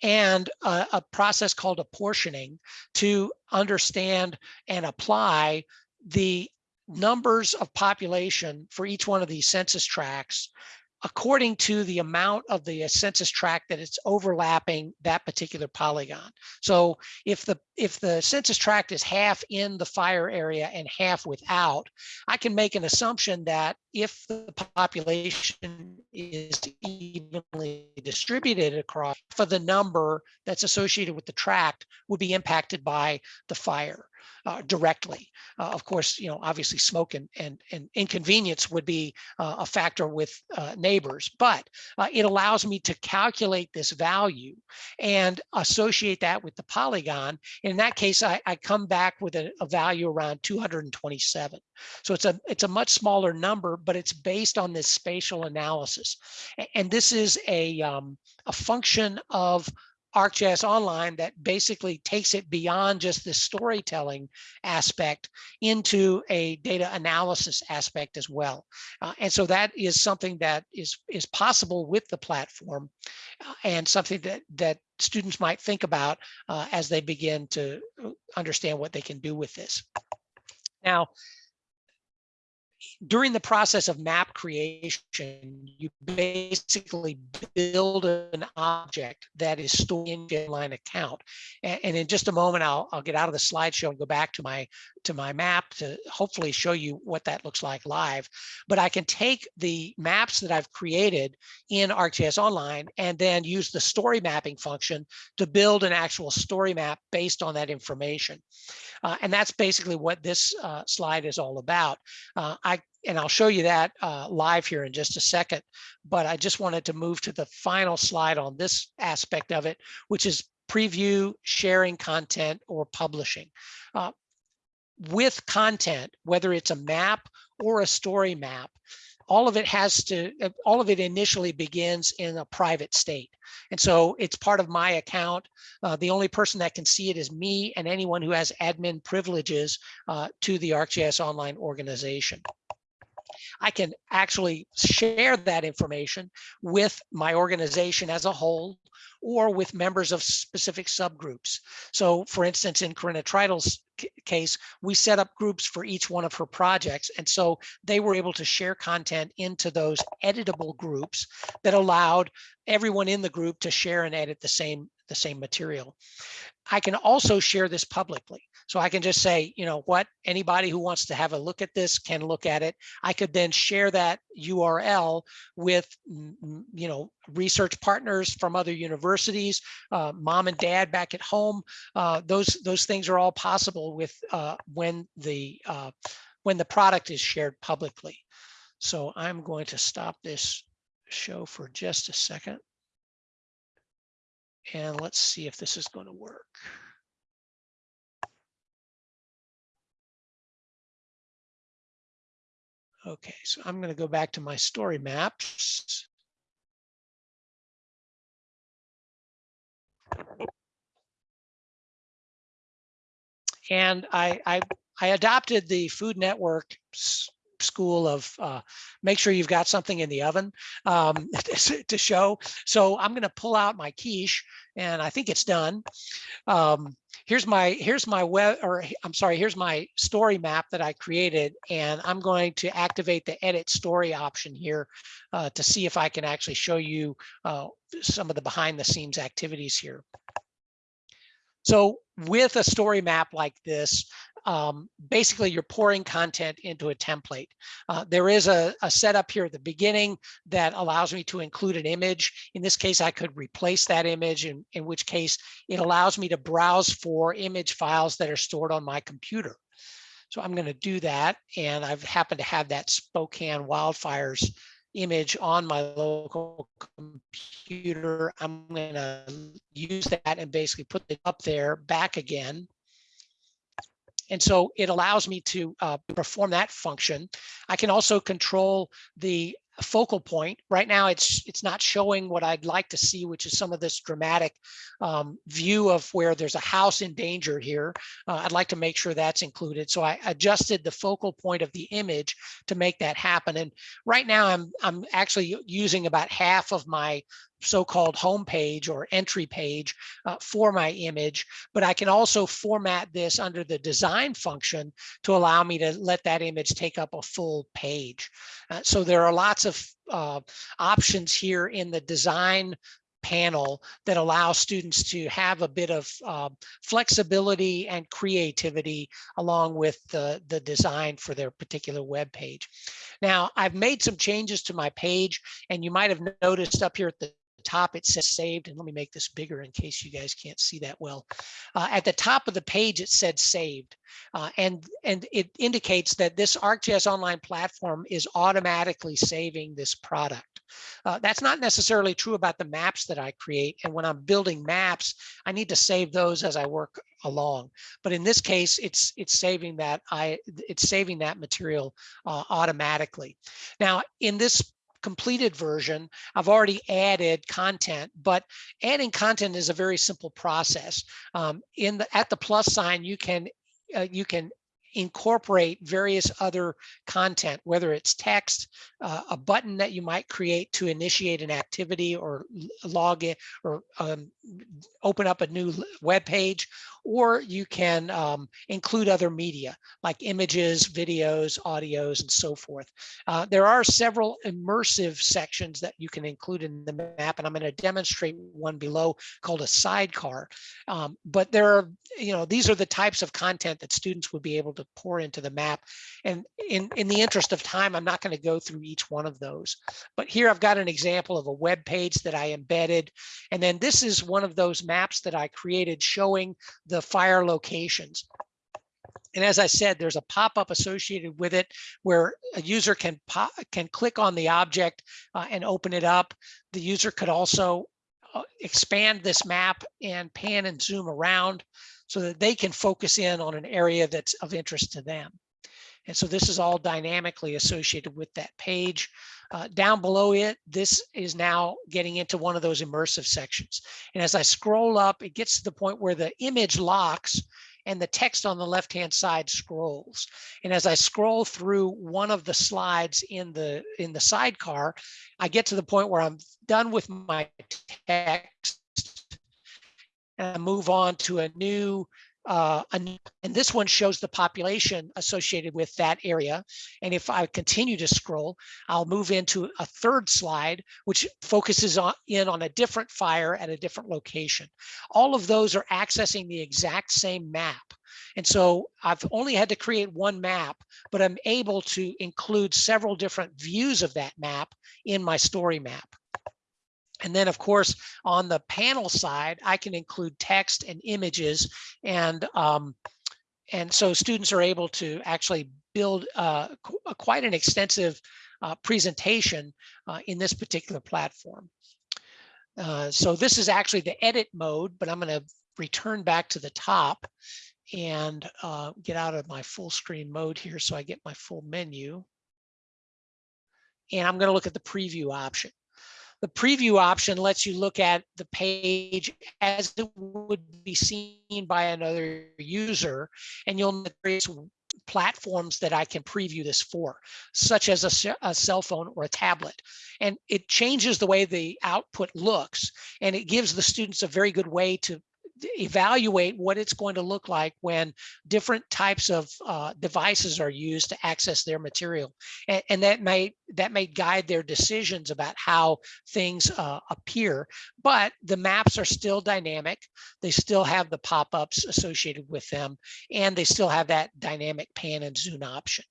A: and a, a, process called apportioning to understand and apply the numbers of population for each one of these census tracts according to the amount of the uh, census tract that it's overlapping that particular polygon. So if the if the census tract is half in the fire area and half without, I can make an assumption that if the population is evenly distributed across for the number that's associated with the tract would be impacted by the fire uh, directly. Uh, of course, you know, obviously smoke and, and, and inconvenience would be uh, a factor with uh, neighbors, but uh, it allows me to calculate this value and associate that with the polygon. In that case, I, I come back with a, a value around 227. So it's a it's a much smaller number, but it's based on this spatial analysis. And this is a, um, a function of ArcGIS Online that basically takes it beyond just the storytelling aspect into a data analysis aspect as well. Uh, and so that is something that is, is possible with the platform uh, and something that, that students might think about uh, as they begin to uh, understand what they can do with this. Now, during the process of map creation, you basically build an object that is stored in inline account. And, and, in just a moment, I'll, I'll get out of the slideshow and go back to my to my map to hopefully show you what that looks like live. But I can take the maps that I've created in ArcGIS Online and then use the story mapping function to build an actual story map based on that information. Uh, and that's basically what this uh, slide is all about. Uh, I and I'll show you that uh, live here in just a second, but I just wanted to move to the final slide on this aspect of it, which is preview, sharing content, or publishing. Uh, with content, whether it's a map or a story map, all of it has to, uh, all of it initially begins in a private state. And so it's part of my account. Uh, the only person that can see it is me and anyone who has admin privileges uh, to the ArcGIS Online organization. I can actually share that information with my organization as a whole or with members of specific subgroups. So for instance, in Corinna Treitel's c- case, we set up groups for each one of her projects. And so they were able to share content into those editable groups that allowed everyone in the group to share and edit the same, the same material. I can also share this publicly. So I can just say, you know what, anybody who wants to have a look at this can look at it. I could then share that URL with, you know, research partners from other universities, uh, mom and dad back at home. Uh, those those things are all possible with uh, when the uh, when the product is shared publicly. So I'm going to stop this show for just a second. And let's see if this is going to work. Okay, so I'm going to go back to my story maps. And I, I, I adopted the Food Network school of uh, make sure you've got something in the oven um, [laughs] to show. So I'm going to pull out my quiche and I think it's done. Um, here's my here's my web or I'm sorry, here's my story map that I created and I'm going to activate the edit story option here uh, to see if I can actually show you uh, some of the behind the scenes activities here. So with a story map like this, um, basically you're pouring content into a template. Uh, there is a, a setup here at the beginning that allows me to include an image. In this case, I could replace that image, in, in which case it allows me to browse for image files that are stored on my computer. So I'm going to do that. And I've happened to have that Spokane wildfires image on my local computer. I'm going to use that and basically put it up there back again. And so it allows me to uh, perform that function. I can also control the focal point. Right now, it's it's not showing what I'd like to see, which is some of this dramatic um, view of where there's a house in danger here. Uh, I'd like to make sure that's included. So I adjusted the focal point of the image to make that happen. And right now, I'm I'm actually using about half of my so-called home page or entry page uh, for my image, but I can also format this under the design function to allow me to let that image take up a full page. Uh, so there are lots of uh, options here in the design panel that allow students to have a bit of uh, flexibility and creativity along with the, the design for their particular web page. Now, I've made some changes to my page and you might have noticed up here at the top it says saved and let me make this bigger in case you guys can't see that well. Uh, at the top of the page it said saved uh, and and it indicates that this ArcGIS online platform is automatically saving this product. Uh, that's not necessarily true about the maps that I create and when I'm building maps I need to save those as I work along. But in this case it's it's saving that I it's saving that material uh, automatically. Now in this completed version, I've already added content, but adding content is a very simple process. Um, in the at the plus sign, you can uh, you can incorporate various other content, whether it's text, uh, a button that you might create to initiate an activity or log in or um, open up a new web page, or you can um, include other media like images, videos, audios, and so forth. Uh, there are several immersive sections that you can include in the map, and I'm going to demonstrate one below called a sidecar. Um, but there are, you know, these are the types of content that students would be able to pour into the map. And in, in the interest of time, I'm not going to go through each one of those. But here I've got an example of a web page that I embedded. And then this is one of those maps that I created showing fire locations. And as I said, there's a pop-up associated with it where a user can pop, can click on the object uh, and open it up. The user could also uh, expand this map and pan and zoom around so that they can focus in on an area that's of interest to them. And so this is all dynamically associated with that page. Uh, down below it, this is now getting into one of those immersive sections. And as I scroll up, it gets to the point where the image locks and the text on the left-hand side scrolls. And as I scroll through one of the slides in the in the sidecar, I get to the point where I'm done with my text and I move on to a new uh, an- and this one shows the population associated with that area. And if I continue to scroll, I'll move into a third slide, which focuses on in on a different fire at a different location. All of those are accessing the exact same map. And so I've only had to create one map, but I'm able to include several different views of that map in my story map. And then of course, on the panel side, I can include text and images and um, and so students are able to actually build uh, qu- uh, quite an extensive uh, presentation uh, in this particular platform. Uh, so this is actually the edit mode, but I'm going to return back to the top and uh, get out of my full screen mode here so I get my full menu. And I'm going to look at the preview option. The preview option lets you look at the page as it would be seen by another user, and you'll notice platforms that I can preview this for, such as a, a cell phone or a tablet. And it changes the way the output looks, and it gives the students a very good way to evaluate what it's going to look like when different types of uh, devices are used to access their material. And, and that may that may guide their decisions about how things uh, appear but the maps are still dynamic. They still have the pop-ups associated with them and they still have that dynamic pan and zoom option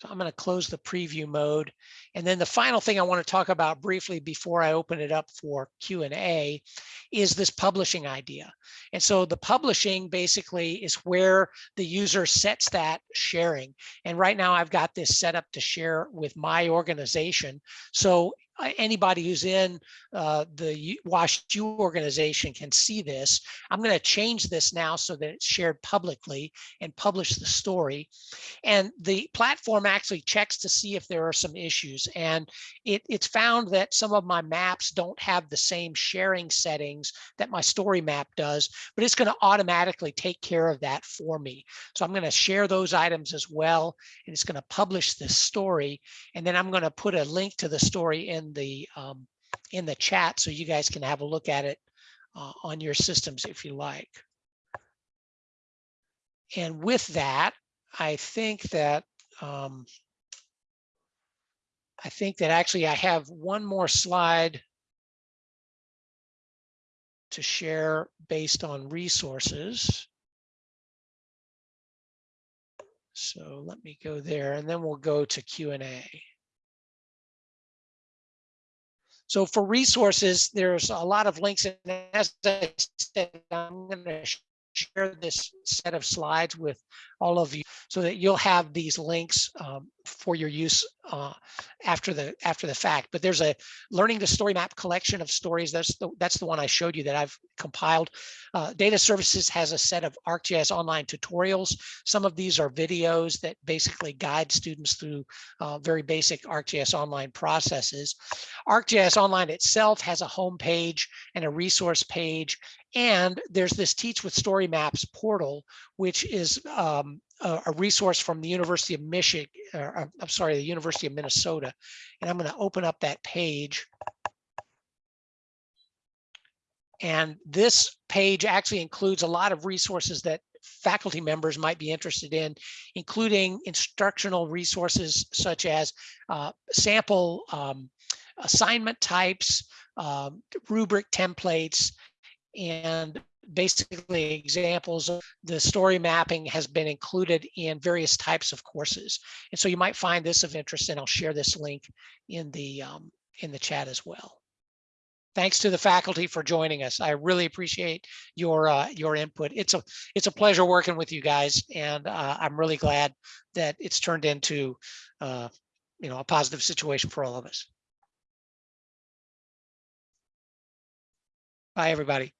A: so I'm going to close the preview mode. And then the final thing I want to talk about briefly before I open it up for Q&A is this publishing idea. And so the publishing basically is where the user sets that sharing. And right now I've got this set up to share with my organization. So anybody who's in uh, the U- Wash U organization can see this. I'm going to change this now so that it's shared publicly and publish the story. And the platform actually checks to see if there are some issues. And it, it's found that some of my maps don't have the same sharing settings that my story map does, but it's going to automatically take care of that for me. So I'm going to share those items as well. And it's going to publish this story. And then I'm going to put a link to the story in the um, in the chat so you guys can have a look at it uh, on your systems if you like. And with that, I think that um, I think that actually I have one more slide to share based on resources. So let me go there and then we'll go to Q&A. So for resources, there's a lot of links and as I said, I'm going to share this set of slides with all of you so that you'll have these links um, for your use uh, after the after the fact. But there's a learning to story map collection of stories. That's the that's the one I showed you that I've compiled. Uh, Data Services has a set of ArcGIS online tutorials. Some of these are videos that basically guide students through uh, very basic ArcGIS online processes. ArcGIS Online itself has a home page and a resource page and there's this Teach with Story Maps portal, which is um, a, resource from the University of Michigan, or, I'm sorry, the University of Minnesota. And I'm going to open up that page. And this page actually includes a lot of resources that faculty members might be interested in, including instructional resources such as uh, sample um, assignment types, um, rubric templates, and basically examples of the story mapping has been included in various types of courses. And so you might find this of interest and I'll share this link in the um, in the chat as well. Thanks to the faculty for joining us. I really appreciate your uh, your input. It's a it's a pleasure working with you guys, and uh, I'm really glad that it's turned into uh, you know a positive situation for all of us. Bye, everybody.